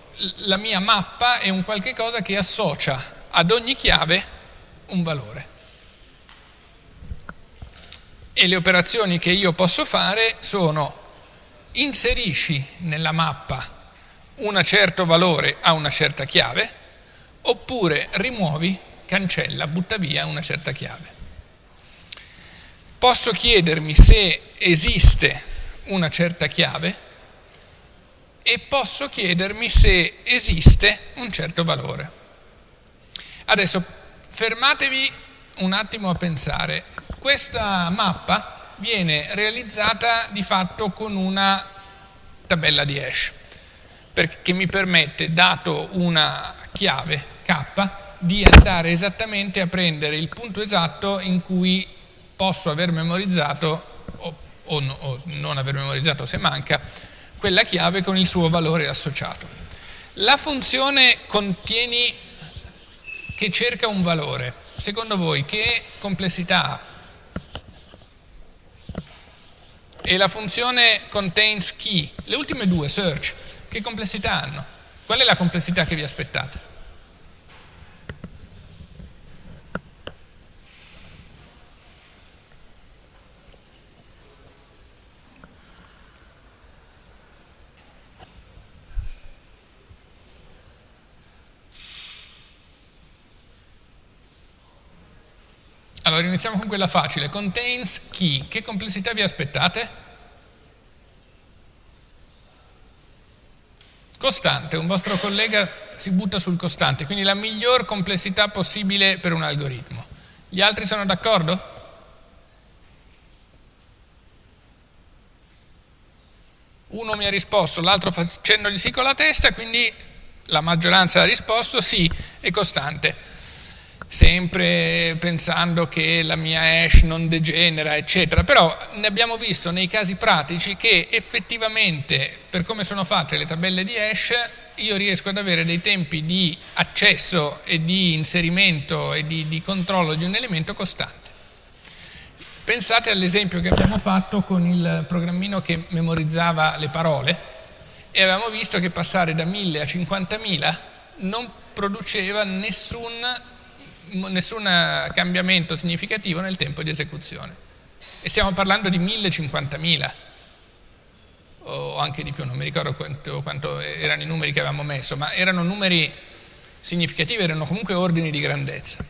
la mia mappa è un qualche cosa che associa ad ogni chiave un valore. E le operazioni che io posso fare sono inserisci nella mappa un certo valore a una certa chiave, oppure rimuovi, cancella, butta via una certa chiave posso chiedermi se esiste una certa chiave e posso chiedermi se esiste un certo valore. Adesso fermatevi un attimo a pensare. Questa mappa viene realizzata di fatto con una tabella di hash perché mi permette, dato una chiave k, di andare esattamente a prendere il punto esatto in cui posso aver memorizzato o, o, no, o non aver memorizzato se manca quella chiave con il suo valore associato. La funzione contieni che cerca un valore, secondo voi che complessità ha? E la funzione contains key, le ultime due, search, che complessità hanno? Qual è la complessità che vi aspettate? Allora iniziamo con quella facile, contains key. Che complessità vi aspettate? Costante, un vostro collega si butta sul costante, quindi la miglior complessità possibile per un algoritmo. Gli altri sono d'accordo? Uno mi ha risposto, l'altro facendogli sì con la testa, quindi la maggioranza ha risposto sì, è costante sempre pensando che la mia hash non degenera, eccetera, però ne abbiamo visto nei casi pratici che effettivamente, per come sono fatte le tabelle di hash, io riesco ad avere dei tempi di accesso e di inserimento e di, di controllo di un elemento costante. Pensate all'esempio che abbiamo fatto con il programmino che memorizzava le parole e avevamo visto che passare da 1000 a 50.000 non produceva nessun nessun cambiamento significativo nel tempo di esecuzione. E stiamo parlando di 1050.000 o anche di più, non mi ricordo quanto, quanto, erano i numeri che avevamo messo, ma erano numeri significativi, erano comunque ordini di grandezza.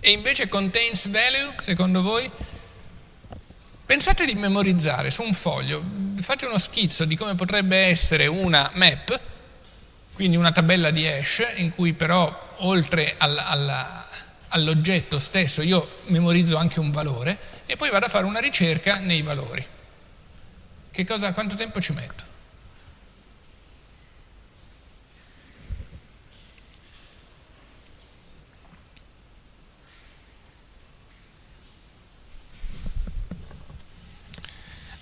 E invece contains value, secondo voi? Pensate di memorizzare su un foglio, fate uno schizzo di come potrebbe essere una map, quindi una tabella di hash, in cui però oltre alla, alla all'oggetto stesso io memorizzo anche un valore e poi vado a fare una ricerca nei valori. Che cosa, quanto tempo ci metto?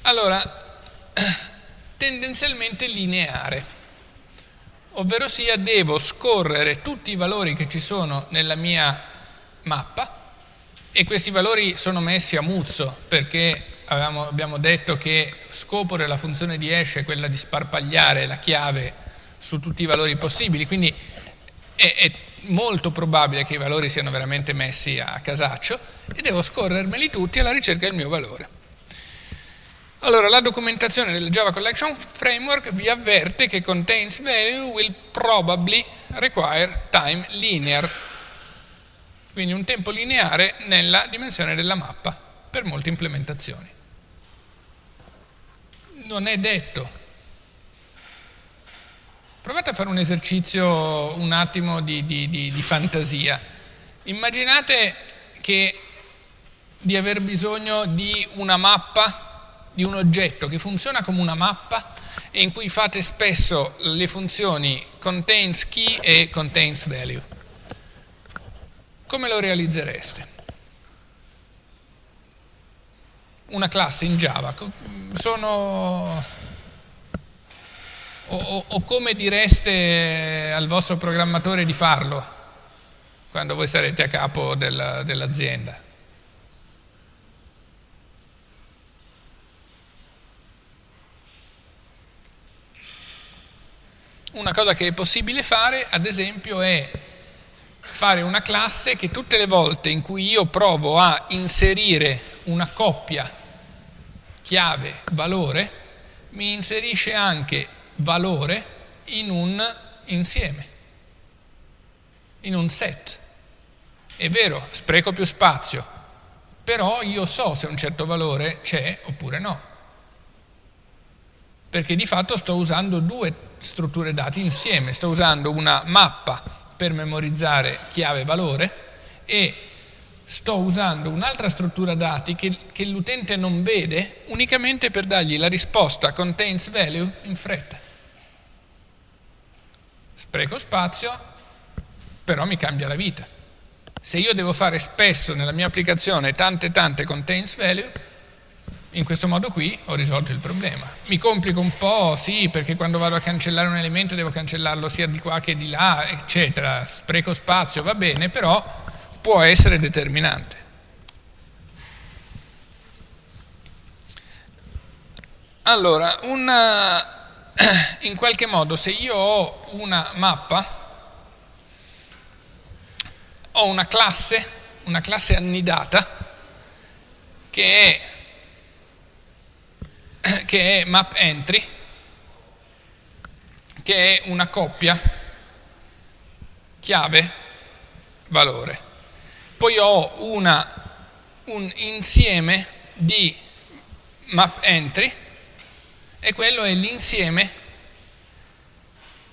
Allora, (clears throat) tendenzialmente lineare, ovvero sia devo scorrere tutti i valori che ci sono nella mia mappa e questi valori sono messi a muzzo perché avevamo, abbiamo detto che scopo della funzione di hash è quella di sparpagliare la chiave su tutti i valori possibili, quindi è, è molto probabile che i valori siano veramente messi a casaccio e devo scorrermeli tutti alla ricerca del mio valore. Allora, la documentazione del Java Collection Framework vi avverte che contains value will probably require time linear, quindi un tempo lineare nella dimensione della mappa per molte implementazioni. Non è detto. Provate a fare un esercizio un attimo di, di, di, di fantasia. Immaginate che di aver bisogno di una mappa, di un oggetto che funziona come una mappa e in cui fate spesso le funzioni contains key e contains value. Come lo realizzereste? Una classe in Java, sono... O, o, come direste al vostro programmatore di farlo quando voi sarete a capo del, dell'azienda? Una cosa che è possibile fare, ad esempio, è fare una classe che tutte le volte in cui io provo a inserire una coppia chiave valore, mi inserisce anche valore in un insieme, in un set. È vero, spreco più spazio, però io so se un certo valore c'è oppure no. Perché di fatto sto usando due strutture dati insieme, sto usando una mappa per memorizzare chiave valore e sto usando un'altra struttura dati che, che l'utente non vede unicamente per dargli la risposta contains value in fretta. Spreco spazio, però mi cambia la vita. Se io devo fare spesso nella mia applicazione tante tante contains value, in questo modo qui ho risolto il problema. Mi complico un po', sì, perché quando vado a cancellare un elemento devo cancellarlo sia di qua che di là, eccetera, spreco spazio, va bene, però può essere determinante. Allora, una, (clears throat) in qualche modo se io ho una mappa, ho una classe, una classe annidata, che è (coughs) che è map entry, che è una coppia chiave valore. Poi ho una, un insieme di map entry e quello è l'insieme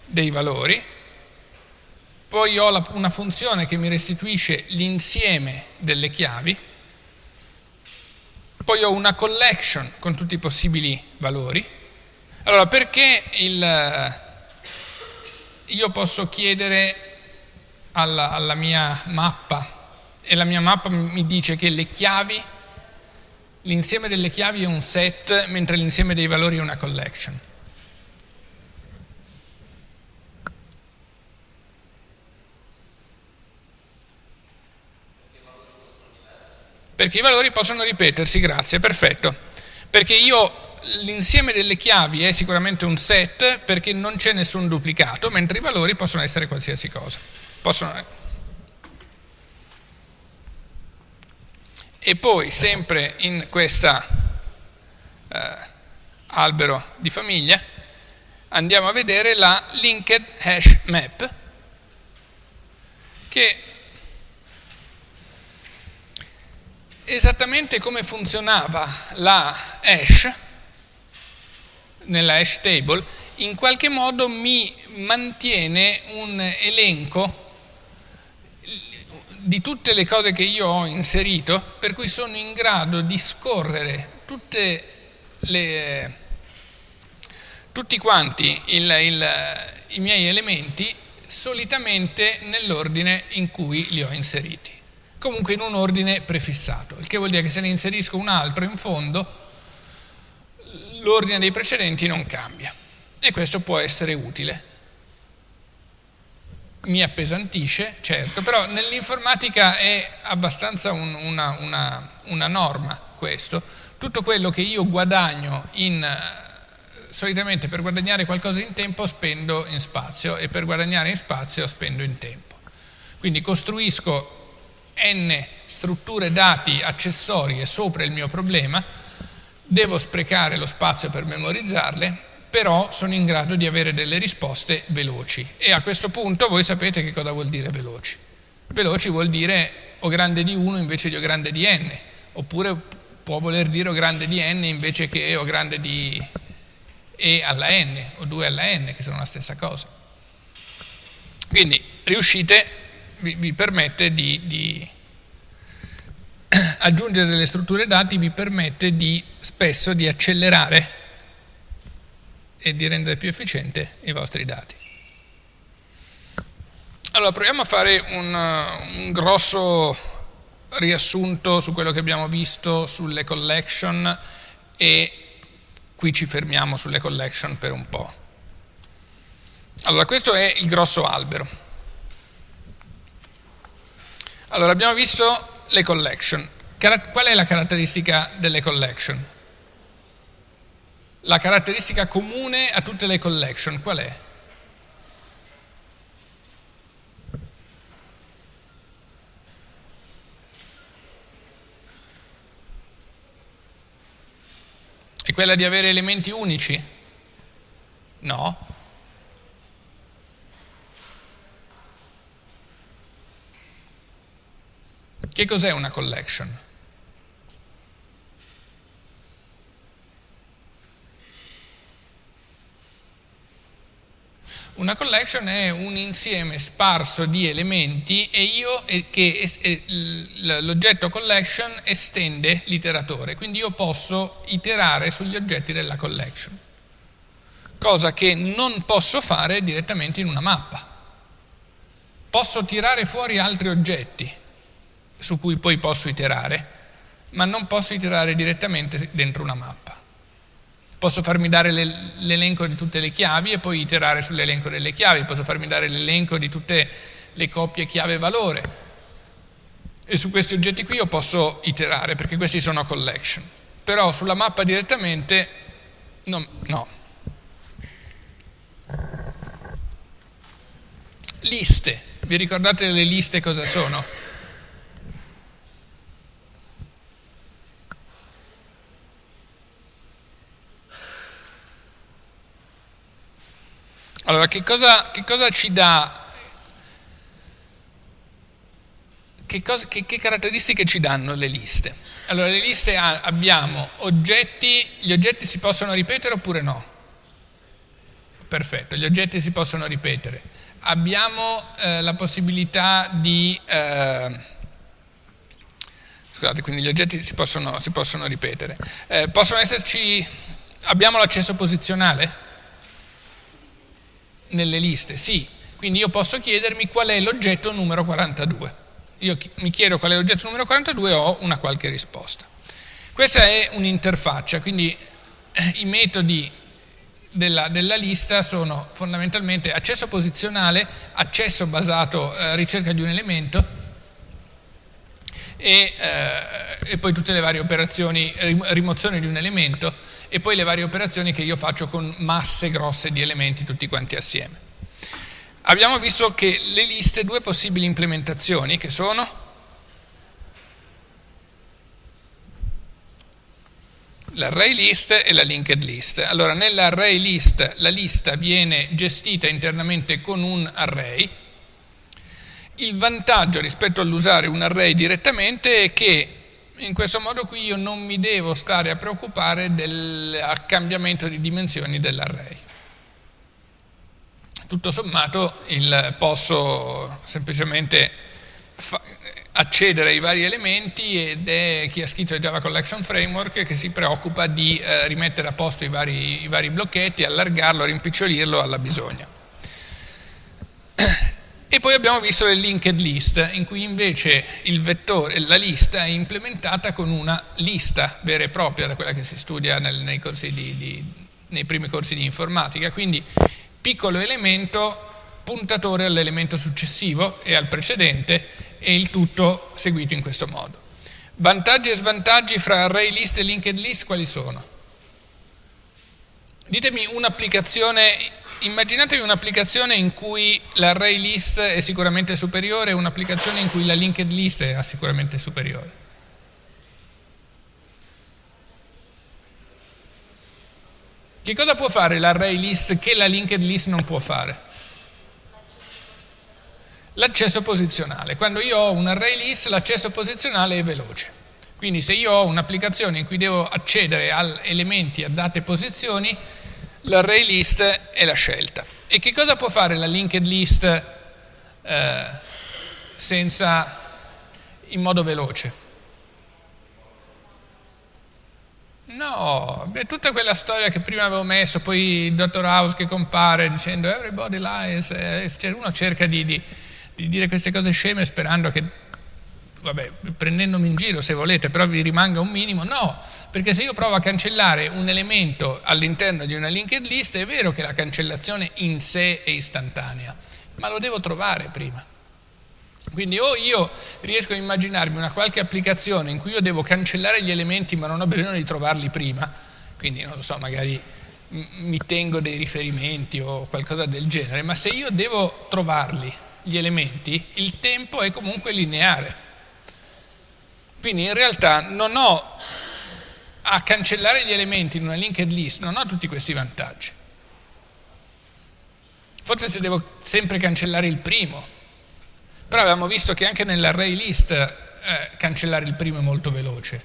dei valori. Poi ho la, una funzione che mi restituisce l'insieme delle chiavi poi ho una collection con tutti i possibili valori. Allora, perché il, io posso chiedere alla, alla mia mappa e la mia mappa mi dice che le chiavi, l'insieme delle chiavi è un set, mentre l'insieme dei valori è una collection. Perché i valori possono ripetersi, grazie, perfetto. Perché io l'insieme delle chiavi è sicuramente un set perché non c'è nessun duplicato, mentre i valori possono essere qualsiasi cosa. Possono... E poi, sempre in questo eh, albero di famiglia, andiamo a vedere la linked hash map, che esattamente come funzionava la hash nella hash table, in qualche modo mi mantiene un elenco di tutte le cose che io ho inserito, per cui sono in grado di scorrere le, tutti quanti il, il, i miei elementi solitamente nell'ordine in cui li ho inseriti comunque in un ordine prefissato, il che vuol dire che se ne inserisco un altro in fondo, l'ordine dei precedenti non cambia. E questo può essere utile. Mi appesantisce, certo, però nell'informatica è abbastanza un, una, una, una norma questo. Tutto quello che io guadagno in solitamente per guadagnare qualcosa in tempo spendo in spazio e per guadagnare in spazio spendo in tempo. Quindi costruisco n strutture dati accessorie sopra il mio problema, devo sprecare lo spazio per memorizzarle, però sono in grado di avere delle risposte veloci. E a questo punto voi sapete che cosa vuol dire veloci. Veloci vuol dire O grande di 1 invece di O grande di n, oppure può voler dire O grande di n invece che O grande di E alla n, o 2 alla n, che sono la stessa cosa. Quindi riuscite, vi, vi permette di, di (clears throat) aggiungere delle strutture dati vi permette di, spesso di accelerare e di rendere più efficiente i vostri dati. Allora, proviamo a fare un, un grosso riassunto su quello che abbiamo visto sulle collection e qui ci fermiamo sulle collection per un po'. Allora, questo è il grosso albero. Allora, abbiamo visto le collection. Qual è la caratteristica delle collection? La caratteristica comune a tutte le collection qual è? È quella di avere elementi unici? No. Che cos'è una collection? Una collection è un insieme sparso di elementi e io che l'oggetto collection estende l'iteratore, quindi io posso iterare sugli oggetti della collection, cosa che non posso fare direttamente in una mappa. Posso tirare fuori altri oggetti su cui poi posso iterare, ma non posso iterare direttamente dentro una mappa. Posso farmi dare l'elenco di tutte le chiavi e poi iterare sull'elenco delle chiavi, posso farmi dare l'elenco di tutte le coppie chiave-valore e su questi oggetti qui io posso iterare perché questi sono collection. Però sulla mappa direttamente no. no. Liste, vi ricordate le liste cosa sono? Allora, che cosa, che cosa ci dà, che, cosa, che, che, caratteristiche ci danno le liste? Allora, le liste ha, abbiamo oggetti, gli oggetti si possono ripetere oppure no? Perfetto, gli oggetti si possono ripetere. Abbiamo eh, la possibilità di... Eh, scusate, quindi gli oggetti si possono, si possono ripetere. Eh, possono esserci... Abbiamo l'accesso posizionale? Nelle liste? Sì, quindi io posso chiedermi qual è l'oggetto numero 42. Io mi chiedo qual è l'oggetto numero 42 e ho una qualche risposta. Questa è un'interfaccia, quindi eh, i metodi della, della, lista sono fondamentalmente accesso posizionale, accesso basato eh, ricerca di un elemento e, eh, e poi tutte le varie operazioni, rimozione di un elemento e poi le varie operazioni che io faccio con masse grosse di elementi tutti quanti assieme. Abbiamo visto che le liste, due possibili implementazioni che sono l'array list e la linked list. Allora nell'array list la lista viene gestita internamente con un array. Il vantaggio rispetto all'usare un array direttamente è che in questo modo qui io non mi devo stare a preoccupare del cambiamento di dimensioni dell'array. Tutto sommato il, posso semplicemente accedere ai vari elementi ed è chi ha scritto il Java Collection Framework che si preoccupa di eh, rimettere a posto i vari, i vari blocchetti, allargarlo, rimpicciolirlo alla bisogna. E poi abbiamo visto le linked list, in cui invece vettore, la lista è implementata con una lista vera e propria, da quella che si studia nel, nei, di, di, nei primi corsi di informatica. Quindi piccolo elemento, puntatore all'elemento successivo e al precedente, e il tutto seguito in questo modo. Vantaggi e svantaggi fra array list e linked list quali sono? Ditemi un'applicazione immaginatevi un'applicazione in cui l'array list è sicuramente superiore e un'applicazione in cui la linked list è sicuramente superiore. Che cosa può fare l'array list che la linked list non può fare? L'accesso posizionale. Quando io ho un array list l'accesso posizionale è veloce. Quindi se io ho un'applicazione in cui devo accedere a elementi a date posizioni, l'array list è la scelta. E che cosa può fare la linked list eh, senza, in modo veloce? No, è tutta quella storia che prima avevo messo, poi il dottor House che compare dicendo everybody lies, eh, cioè uno cerca di, di, di dire queste cose sceme sperando che, vabbè, prendendomi in giro se volete, però vi rimanga un minimo, no, perché se io provo a cancellare un elemento all'interno di una linked list è vero che la cancellazione in sé è istantanea, ma lo devo trovare prima. Quindi o io riesco a immaginarmi una qualche applicazione in cui io devo cancellare gli elementi ma non ho bisogno di trovarli prima, quindi non lo so, magari mi tengo dei riferimenti o qualcosa del genere, ma se io devo trovarli, gli elementi, il tempo è comunque lineare. Quindi in realtà non ho a cancellare gli elementi in una linked list, non ho tutti questi vantaggi. Forse se devo sempre cancellare il primo, però abbiamo visto che anche nell'array list eh, cancellare il primo è molto veloce.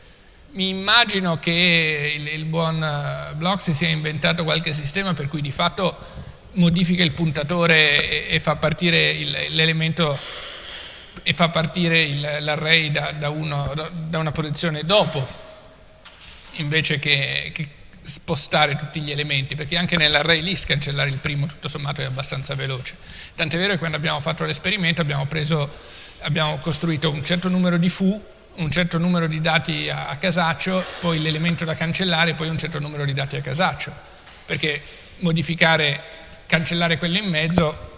Mi immagino che il, il buon uh, Block si sia inventato qualche sistema per cui di fatto modifica il puntatore e, e fa partire l'elemento e fa partire l'array da, da, da, una posizione dopo invece che, che spostare tutti gli elementi, perché anche nell'array list cancellare il primo tutto sommato è abbastanza veloce. Tant'è vero che quando abbiamo fatto l'esperimento abbiamo, abbiamo costruito un certo numero di foo, un certo numero di dati a, a casaccio, poi l'elemento da cancellare, poi un certo numero di dati a casaccio, perché modificare, cancellare quello in mezzo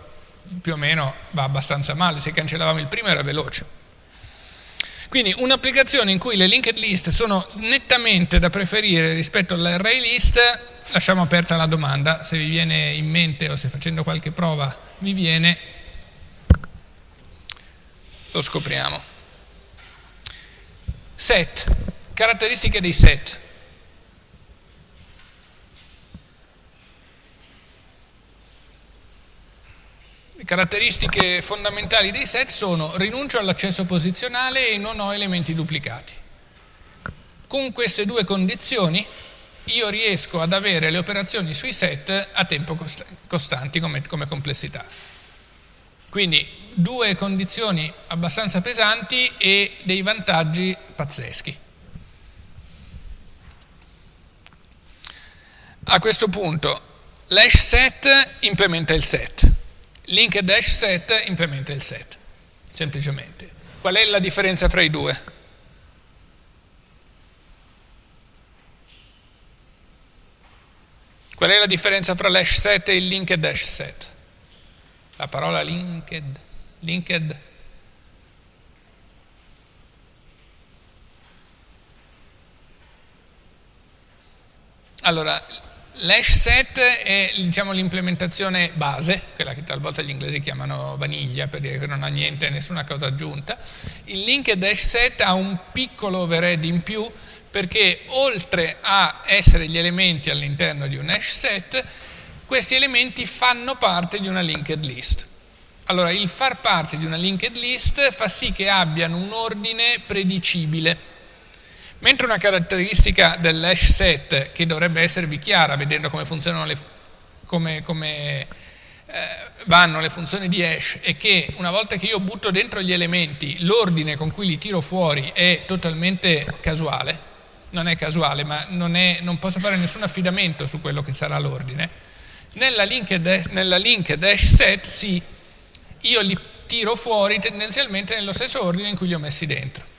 più o meno va abbastanza male, se cancellavamo il primo era veloce. Quindi un'applicazione in cui le linked list sono nettamente da preferire rispetto all'array list, lasciamo aperta la domanda, se vi viene in mente o se facendo qualche prova vi viene, lo scopriamo. Set, caratteristiche dei set. Caratteristiche fondamentali dei set sono rinuncio all'accesso posizionale e non ho elementi duplicati. Con queste due condizioni io riesco ad avere le operazioni sui set a tempo costanti come, come complessità. Quindi due condizioni abbastanza pesanti e dei vantaggi pazzeschi. A questo punto l'hash set implementa il set link dash set implementa il set, semplicemente. Qual è la differenza fra i due? Qual è la differenza fra l'hash set e il linked dash set? La parola linked, linked Allora, L'hash set è diciamo, l'implementazione base, quella che talvolta gli inglesi chiamano vaniglia per dire che non ha niente, nessuna cosa aggiunta. Il linked hash set ha un piccolo overhead in più perché oltre a essere gli elementi all'interno di un hash set, questi elementi fanno parte di una linked list. Allora, il far parte di una linked list fa sì che abbiano un ordine predicibile Mentre una caratteristica dell'hash set, che dovrebbe esservi chiara vedendo come le, come, come eh, vanno le funzioni di hash, è che una volta che io butto dentro gli elementi, l'ordine con cui li tiro fuori è totalmente casuale, non è casuale, ma non, è, non posso fare nessun affidamento su quello che sarà l'ordine. Nella nella linked hash set sì, io li tiro fuori tendenzialmente nello stesso ordine in cui li ho messi dentro.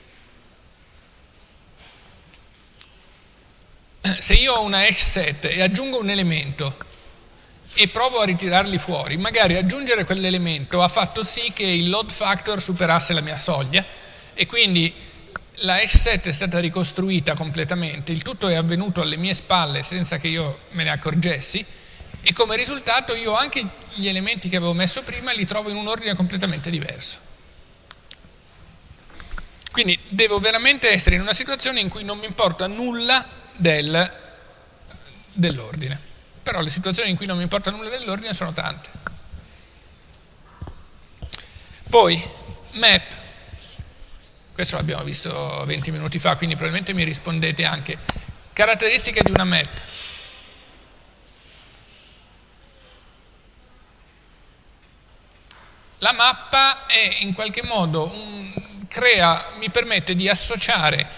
Se io ho una hash set e aggiungo un elemento e provo a ritirarli fuori, magari aggiungere quell'elemento ha fatto sì che il load factor superasse la mia soglia e quindi la hash set è stata ricostruita completamente, il tutto è avvenuto alle mie spalle senza che io me ne accorgessi e come risultato io anche gli elementi che avevo messo prima li trovo in un ordine completamente diverso. Quindi devo veramente essere in una situazione in cui non mi importa nulla del, dell'ordine. però le situazioni in cui non mi importa nulla dell'ordine sono tante. Poi, map, questo l'abbiamo visto 20 minuti fa, quindi probabilmente mi rispondete anche. Caratteristiche di una map. La mappa è in qualche modo, un, crea, mi permette di associare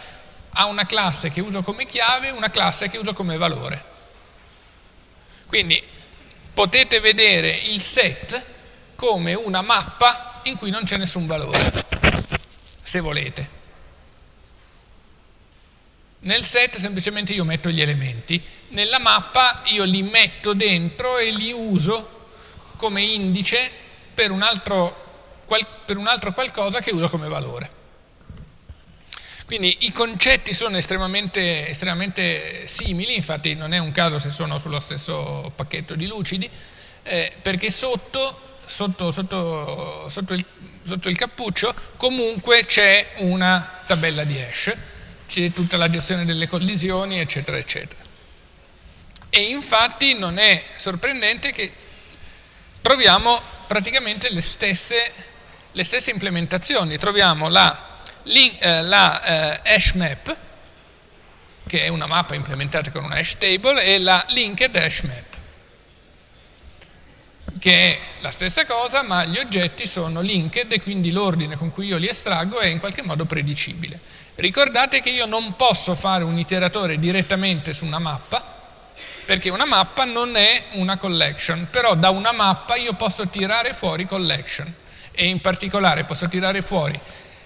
a una classe che uso come chiave una classe che uso come valore. Quindi potete vedere il set come una mappa in cui non c'è nessun valore, se volete. Nel set semplicemente io metto gli elementi, nella mappa io li metto dentro e li uso come indice per un altro, per un altro qualcosa che uso come valore. Quindi i concetti sono estremamente, estremamente, simili, infatti non è un caso se sono sullo stesso pacchetto di lucidi, eh, perché sotto, sotto, sotto, sotto, il, sotto il cappuccio comunque c'è una tabella di hash, c'è tutta la gestione delle collisioni, eccetera, eccetera. E infatti non è sorprendente che troviamo praticamente le stesse, le stesse implementazioni. Troviamo la, la eh, hash map, che è una mappa implementata con una hash table, e la linked hash map, che è la stessa cosa, ma gli oggetti sono linked e quindi l'ordine con cui io li estraggo è in qualche modo predicibile. Ricordate che io non posso fare un iteratore direttamente su una mappa, perché una mappa non è una collection, però da una mappa io posso tirare fuori collection e in particolare posso tirare fuori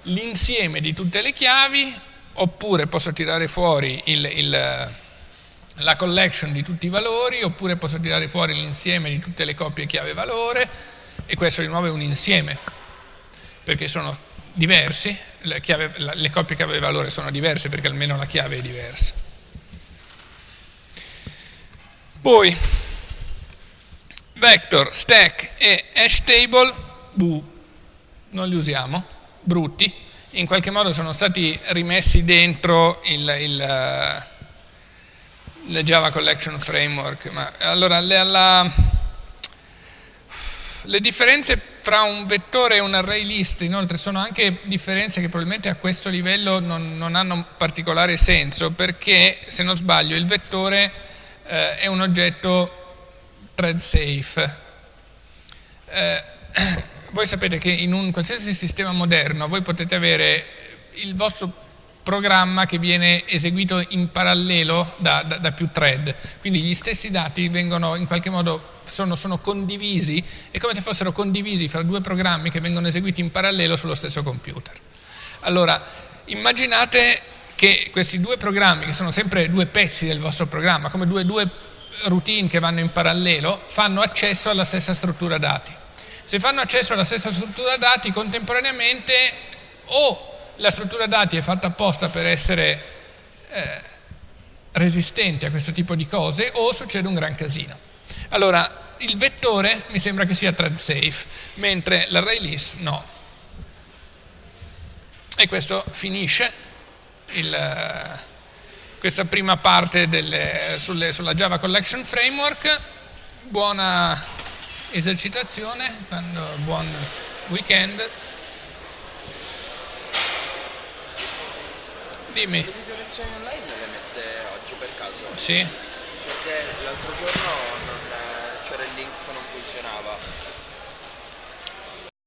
l'insieme di tutte le chiavi oppure posso tirare fuori il, il, la collection di tutti i valori oppure posso tirare fuori l'insieme di tutte le coppie chiave valore e questo di nuovo è un insieme perché sono diversi, le, chiave, le coppie chiave valore sono diverse perché almeno la chiave è diversa. Poi vector, stack e hash table, bu, non li usiamo, brutti, in qualche modo sono stati rimessi dentro il, il, il Java Collection Framework. Ma, allora, le, la, le differenze fra un vettore e un array list inoltre sono anche differenze che probabilmente a questo livello non, non hanno particolare senso perché se non sbaglio il vettore eh, è un oggetto thread safe. Eh, voi sapete che in un qualsiasi sistema moderno voi potete avere il vostro programma che viene eseguito in parallelo da, da, da, più thread, quindi gli stessi dati vengono in qualche modo, sono, sono, condivisi, è come se fossero condivisi fra due programmi che vengono eseguiti in parallelo sullo stesso computer. Allora, immaginate che questi due programmi, che sono sempre due pezzi del vostro programma, come due, due routine che vanno in parallelo, fanno accesso alla stessa struttura dati. Se fanno accesso alla stessa struttura dati contemporaneamente o la struttura dati è fatta apposta per essere eh, resistente a questo tipo di cose o succede un gran casino. Allora, il vettore mi sembra che sia thread safe, mentre l'array list no. E questo finisce il, questa prima parte delle, sulle, sulla Java Collection Framework. Buona esercitazione, buon weekend. Dimmi. Le video lezioni online le mette oggi per caso? Sì. Perché l'altro giorno c'era il link che non funzionava.